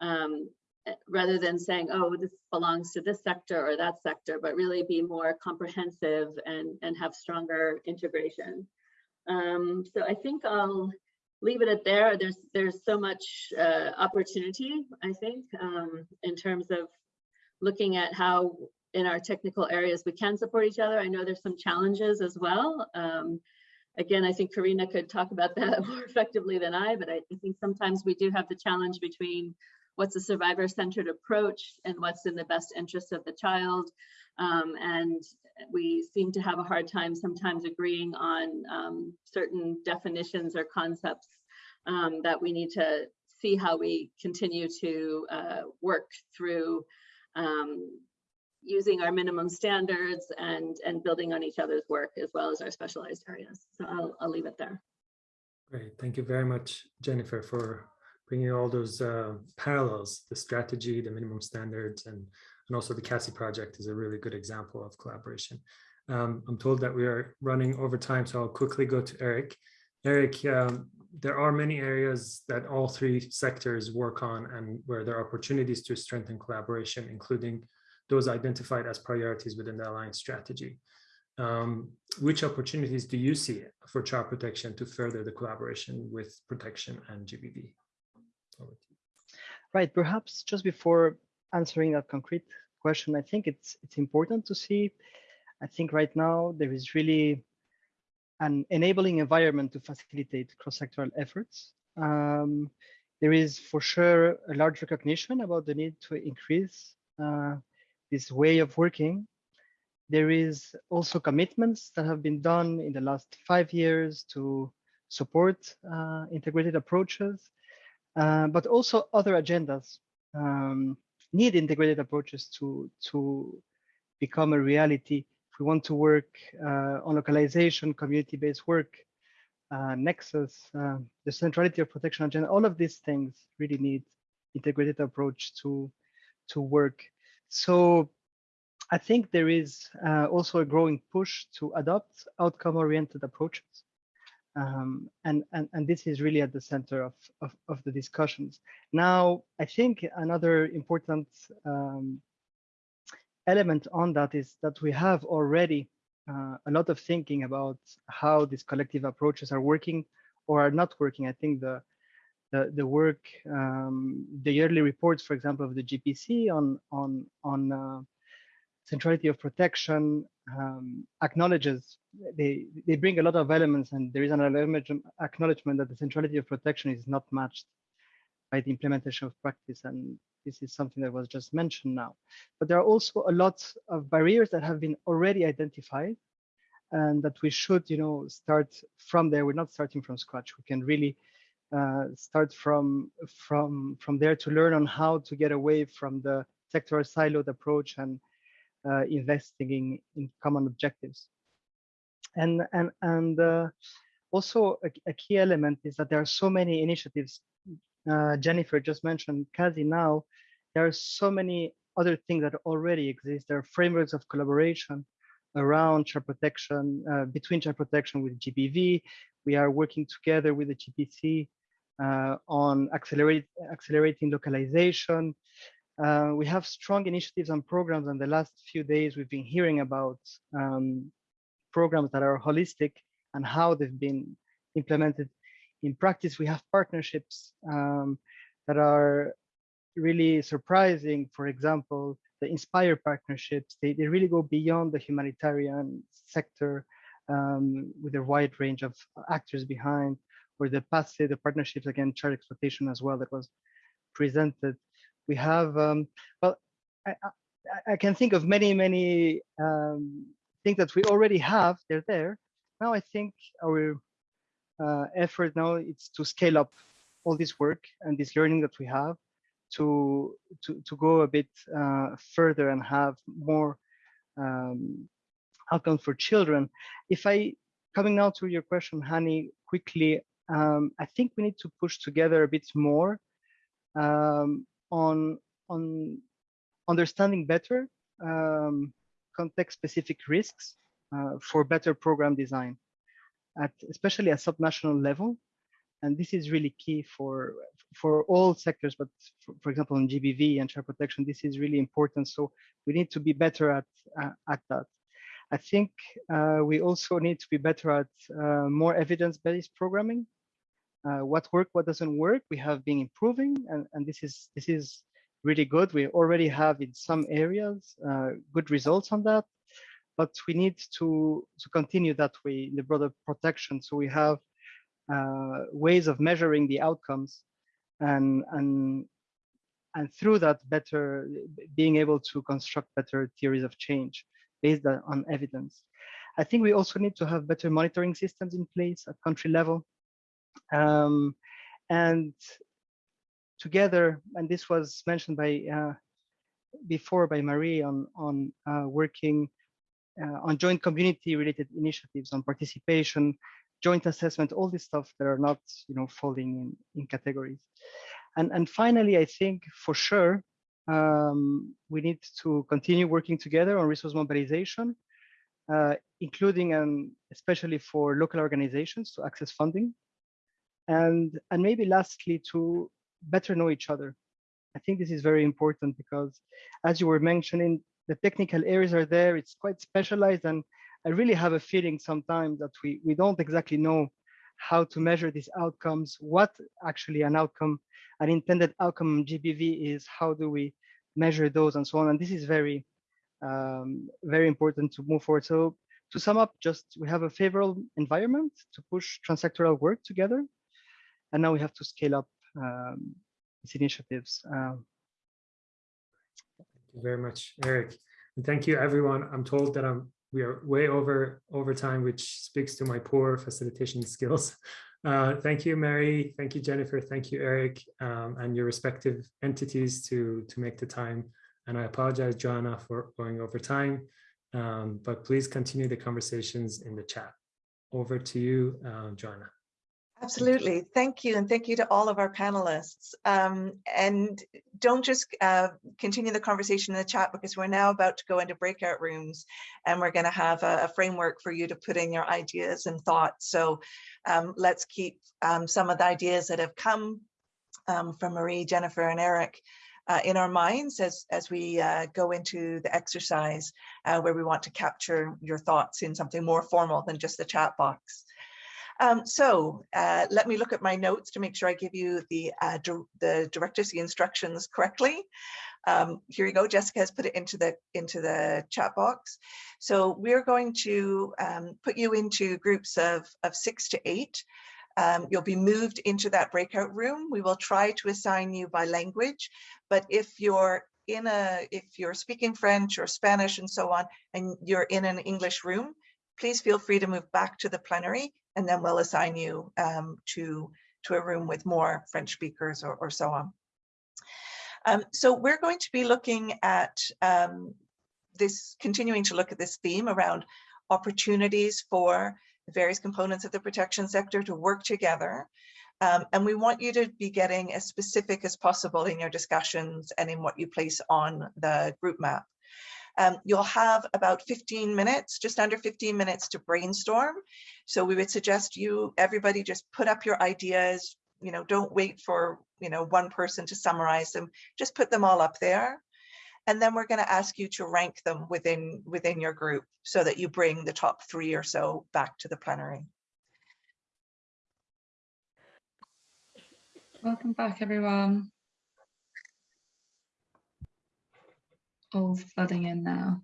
Um, rather than saying, oh, this belongs to this sector or that sector, but really be more comprehensive and, and have stronger integration. Um, so I think I'll leave it at there. There's there's so much uh, opportunity, I think, um, in terms of looking at how in our technical areas we can support each other. I know there's some challenges as well. Um, again, I think Karina could talk about that <laughs> more effectively than I, but I, I think sometimes we do have the challenge between what's a survivor-centered approach and what's in the best interest of the child. Um, and we seem to have a hard time sometimes agreeing on um, certain definitions or concepts um, that we need to see how we continue to uh, work through um, using our minimum standards and, and building on each other's work as well as our specialized areas. So I'll, I'll leave it there. Great. Thank you very much, Jennifer, for bringing all those uh, parallels, the strategy, the minimum standards, and, and also the CASI project is a really good example of collaboration. Um, I'm told that we are running over time, so I'll quickly go to Eric. Eric, um, there are many areas that all three sectors work on and where there are opportunities to strengthen collaboration, including those identified as priorities within the Alliance strategy. Um, which opportunities do you see for child protection to further the collaboration with protection and GBV? Right, perhaps just before answering that concrete question, I think it's it's important to see, I think right now there is really an enabling environment to facilitate cross-sectoral efforts. Um, there is for sure a large recognition about the need to increase uh, this way of working. There is also commitments that have been done in the last five years to support uh, integrated approaches, uh, but also other agendas um, need integrated approaches to, to become a reality. If we want to work uh, on localization, community-based work, uh, nexus, uh, the centrality of protection agenda, all of these things really need integrated approach to, to work. So I think there is uh, also a growing push to adopt outcome-oriented approaches. Um, and, and, and this is really at the center of, of, of the discussions. Now, I think another important um, element on that is that we have already uh, a lot of thinking about how these collective approaches are working or are not working. I think the the, the work, um, the yearly reports, for example, of the GPC on on on uh, centrality of protection um, acknowledges they they bring a lot of elements, and there is an acknowledgement that the centrality of protection is not matched by the implementation of practice, and this is something that was just mentioned now. But there are also a lot of barriers that have been already identified, and that we should, you know, start from there. We're not starting from scratch. We can really uh, start from from from there to learn on how to get away from the sectoral siloed approach and investing in, in common objectives. And and and uh, also a, a, key element is that there are so many initiatives. Uh, Jennifer just mentioned CASI now. There are so many other things that already exist. There are frameworks of collaboration around child protection, uh, between child protection with GBV. We are working together with the GPC uh, on accelerate, accelerating localization. Uh, we have strong initiatives and programs and the last few days we've been hearing about um, programs that are holistic and how they've been implemented in practice. We have partnerships um, that are really surprising. For example, the Inspire partnerships, they, they really go beyond the humanitarian sector um, with a wide range of actors behind or the PACE, the partnerships against child exploitation as well that was presented. We have, um, well, I, I, I, can think of many, many um, things that we already have, they're there. Now I think our uh, effort now is to scale up all this work and this learning that we have to, to, to go a bit uh, further and have more um, outcomes for children. If I, coming now to your question, Hani, quickly, um, I think we need to push together a bit more um, on on understanding better um, context-specific risks uh, for better program design, at especially at subnational level. And this is really key for for all sectors, but for, for example, in GBV and child protection, this is really important. So we need to be better at uh, at that. I think uh, we also need to be better at uh, more evidence-based programming. Uh, what work, what doesn't work, we have been improving, and, and this is this is really good. We already have in some areas uh, good results on that, but we need to to continue that way in the broader protection. So we have uh, ways of measuring the outcomes, and and and through that, better being able to construct better theories of change based on evidence. I think we also need to have better monitoring systems in place at country level. Um, and together, and this was mentioned by uh, before by Marie on, on uh, working uh, on joint community related initiatives on participation, joint assessment, all this stuff that are not, you know, falling in, in categories. And, and finally, I think for sure, um, we need to continue working together on resource mobilization, uh, including and especially for local organizations to access funding. And, and maybe lastly, to better know each other. I think this is very important because as you were mentioning, the technical areas are there, it's quite specialized and I really have a feeling sometimes that we, we don't exactly know how to measure these outcomes, what actually an outcome, an intended outcome GBV is, how do we measure those and so on. And this is very, um, very important to move forward. So to sum up, just we have a favorable environment to push transsectoral work together. And now we have to scale up um, these initiatives. Um, Thank you very much, Eric. And thank you, everyone. I'm told that I'm we are way over over time, which speaks to my poor facilitation skills. <laughs> Uh, thank you, Mary. Thank you, Jennifer. Thank you, Eric, um, and your respective entities to to make the time. And I apologize, Joanna, for going over time. Um, but please continue the conversations in the chat. Over to you, uh, Joanna. Absolutely. Thank you. And thank you to all of our panelists. Um, and don't just uh, continue the conversation in the chat because we're now about to go into breakout rooms and we're going to have a, a, framework for you to put in your ideas and thoughts. So um, let's keep um, some of the ideas that have come um, from Marie, Jennifer, and Eric uh, in our minds as, as we uh, go into the exercise uh, where we want to capture your thoughts in something more formal than just the chat box. Um, so uh, let me look at my notes to make sure I give you the, uh, the directives, the instructions correctly. Um, here you go, Jessica has put it into the, into the chat box. So we're going to um, put you into groups of, of six to eight. Um, you'll be moved into that breakout room. We will try to assign you by language, but if you're in a, if you're speaking French or Spanish and so on, and you're in an English room, please feel free to move back to the plenary and then we'll assign you um, to, to a room with more French speakers or, or so on. Um, so we're going to be looking at um, this, continuing to look at this theme around opportunities for the various components of the protection sector to work together. Um, and we want you to be getting as specific as possible in your discussions and in what you place on the group map. Um, you'll have about 15 minutes, just under 15 minutes to brainstorm. So we would suggest you, everybody just put up your ideas, you know, don't wait for, you know, one person to summarize them, just put them all up there. And then we're going to ask you to rank them within within your group so that you bring the top three or so back to the plenary. Welcome back, everyone. All flooding in now.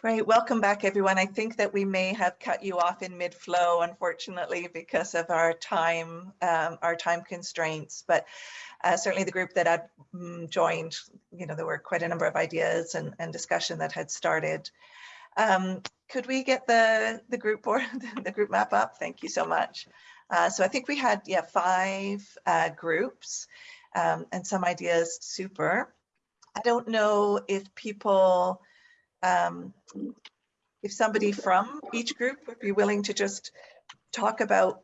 Great, welcome back everyone. I think that we may have cut you off in mid-flow, unfortunately, because of our time, um, our time constraints. But uh, certainly the group that had mm, joined, you know, there were quite a number of ideas and, and discussion that had started. Um, could we get the the group board, <laughs> the group map up? Thank you so much. Uh, so I think we had yeah five uh, groups um, and some ideas. Super. I don't know if people, um, if somebody from each group would be willing to just talk about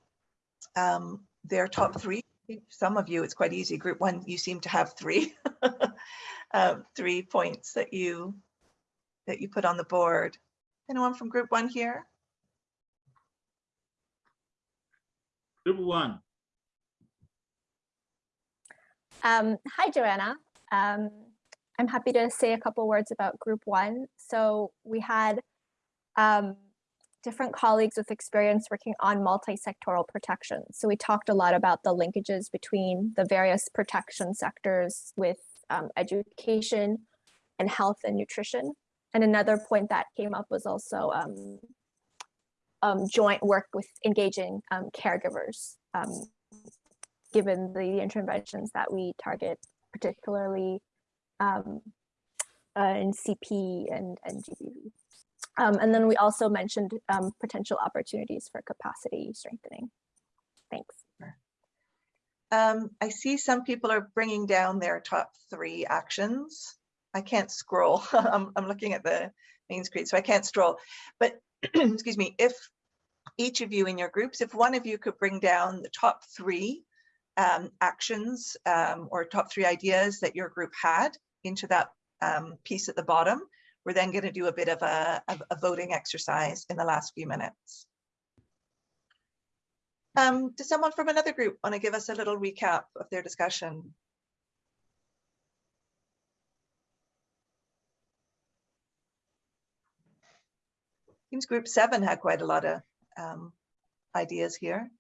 um, their top three. Some of you, it's quite easy. Group one, you seem to have three, <laughs> um, three points that you that you put on the board. Anyone from group one here? Group one. Um, hi, Joanna. Um, I'm happy to say a couple words about group one. So we had um, different colleagues with experience working on multi-sectoral protection. So we talked a lot about the linkages between the various protection sectors with um, education and health and nutrition. And another point that came up was also um, um, joint work with engaging um, caregivers, um, given the interventions that we target particularly um, uh, in CP and, and GBV. Um, and then we also mentioned um, potential opportunities for capacity strengthening. Thanks. Um, I see some people are bringing down their top three actions. I can't scroll. <laughs> I'm, I'm looking at the main screen, so I can't scroll. But <clears throat> excuse me, if each of you in your groups, if one of you could bring down the top three um, actions um, or top three ideas that your group had into that um, piece at the bottom, we're then going to do a bit of a, a, voting exercise in the last few minutes. Um, does someone from another group want to give us a little recap of their discussion? Seems group seven had quite a lot of um, ideas here.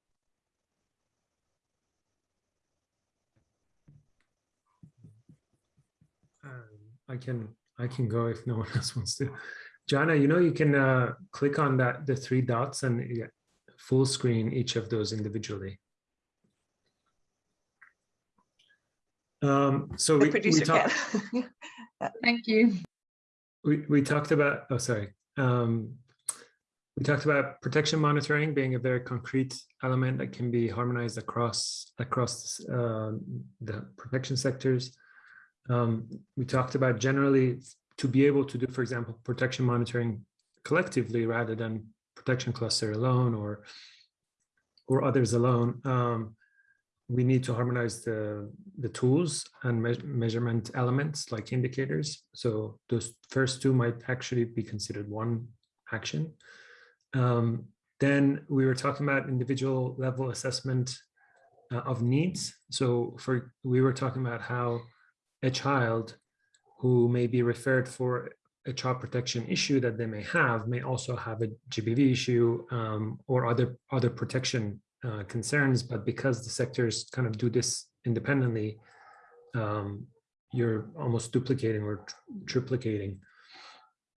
Um, I can I can go if no <laughs> one else wants to. Jana, you know you can uh, click on that the three dots and yeah, full screen each of those individually. Um, so The we, we talked. <laughs> Thank you. We, we talked about, oh, sorry. Um, we talked about protection monitoring being a very concrete element that can be harmonized across across uh, the protection sectors. Um, we talked about generally to be able to do, for example, protection monitoring collectively rather than protection cluster alone or or others alone. Um, we need to harmonize the, the tools and me measurement elements like indicators. So those first two might actually be considered one action. Um, then we were talking about individual level assessment uh, of needs. So for we were talking about how a child who may be referred for a child protection issue that they may have may also have a GBV issue um, or other other protection uh, concerns, but because the sectors kind of do this independently, um, you're almost duplicating or tr triplicating.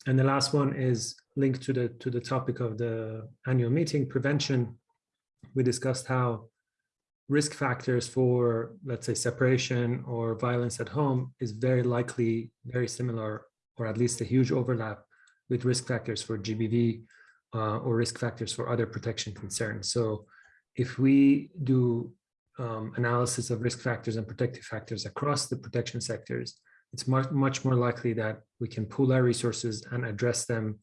And the last one is linked to the to the topic of the annual meeting prevention. We discussed how risk factors for, let's say, separation or violence at home is very likely very similar, or at least a huge overlap with risk factors for GBV uh, or risk factors for other protection concerns. So if we do um, analysis of risk factors and protective factors across the protection sectors, it's much, much more likely that we can pool our resources and address them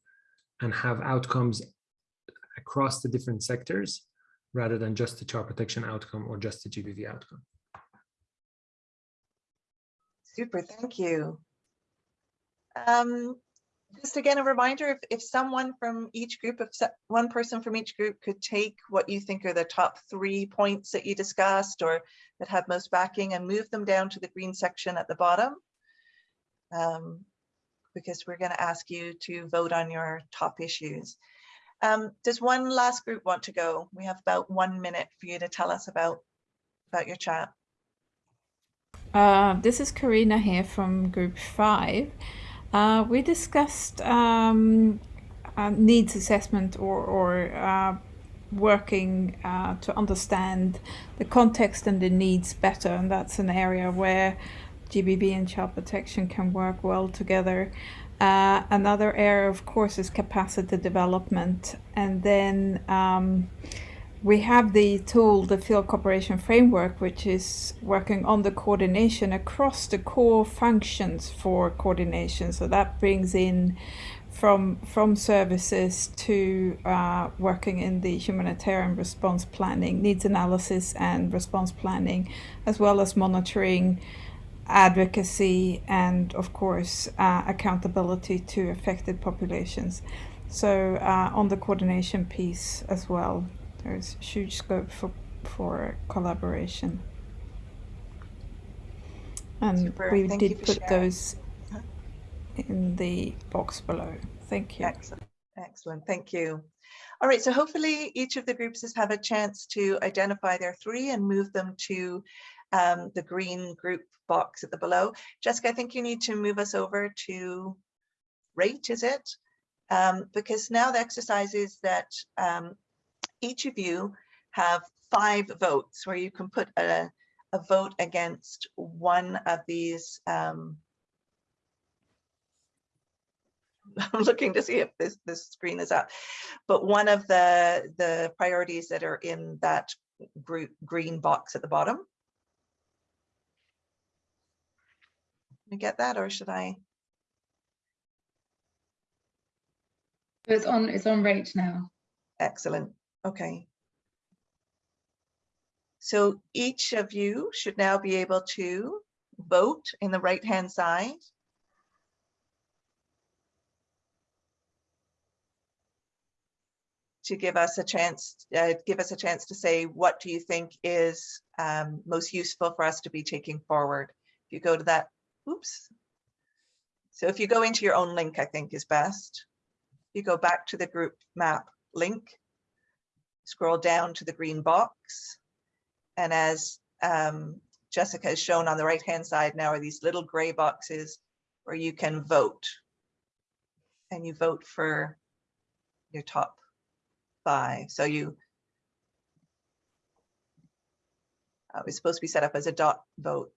and have outcomes across the different sectors rather than just the child protection outcome or just the GBV outcome. Super, thank you. Um, just again, a reminder, if, if someone from each group, if one person from each group could take what you think are the top three points that you discussed or that have most backing and move them down to the green section at the bottom. Um, because we're going to ask you to vote on your top issues. Um, does one last group want to go? We have about one minute for you to tell us about, about your chat. Uh, this is Karina here from group five. Uh, we discussed um, uh, needs assessment or, or uh, working uh, to understand the context and the needs better. And that's an area where GBV and child protection can work well together. Uh, another area, of course, is capacity development. And then um, we have the tool, the field cooperation framework, which is working on the coordination across the core functions for coordination. So that brings in from from services to uh, working in the humanitarian response planning, needs analysis and response planning, as well as monitoring advocacy and of course uh, accountability to affected populations. So uh, on the coordination piece as well, there's huge scope for, for collaboration. And Super. we Thank did put sharing. those in the box below. Thank you. Excellent. Excellent. Thank you. All right. So hopefully each of the groups has had a chance to identify their three and move them to um, the green group box at the below. Jessica, I think you need to move us over to rate, is it? Um, because now the exercise is that um, each of you have five votes where you can put a, a vote against one of these. Um, <laughs> I'm looking to see if this, this screen is up, but one of the, the priorities that are in that group, green box at the bottom. Get that or should I? It's on, it's on rate now. Excellent. Okay. So each of you should now be able to vote in the right-hand side. To give us a chance, uh, give us a chance to say, what do you think is um, most useful for us to be taking forward? If you go to that, oops. So if you go into your own link, I think is best. You go back to the group map link, scroll down to the green box. And as um, Jessica has shown on the right hand side now are these little gray boxes where you can vote. And you vote for your top five. So you, uh, it's supposed to be set up as a dot vote,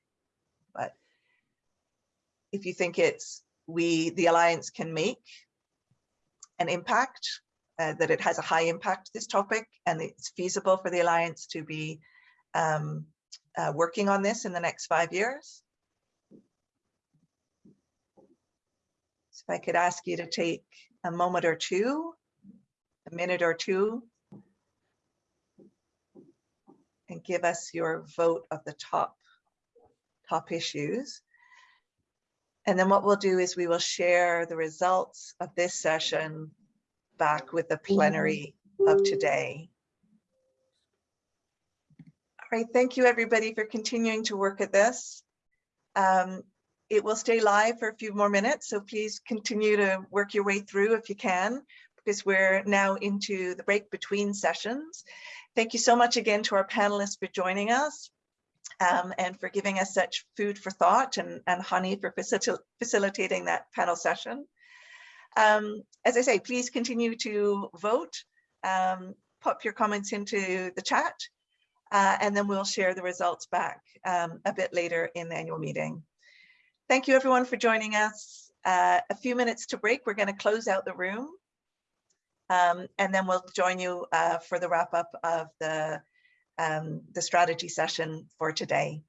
if you think it's we, the Alliance can make an impact, uh, that it has a high impact, this topic, and it's feasible for the Alliance to be um, uh, working on this in the next five years. So if I could ask you to take a moment or two, a minute or two, and give us your vote of the top, top issues. And then what we'll do is we will share the results of this session back with the plenary of today. All right, thank you everybody for continuing to work at this. Um, it will stay live for a few more minutes, so please continue to work your way through if you can, because we're now into the break between sessions. Thank you so much again to our panelists for joining us um, and for giving us such food for thought and, and Hani for facil facilitating that panel session. Um, as I say, please continue to vote, um, pop your comments into the chat, uh, and then we'll share the results back um, a bit later in the annual meeting. Thank you everyone for joining us. Uh, a few minutes to break, we're gonna close out the room. Um, and then we'll join you uh, for the wrap up of the um, the strategy session for today.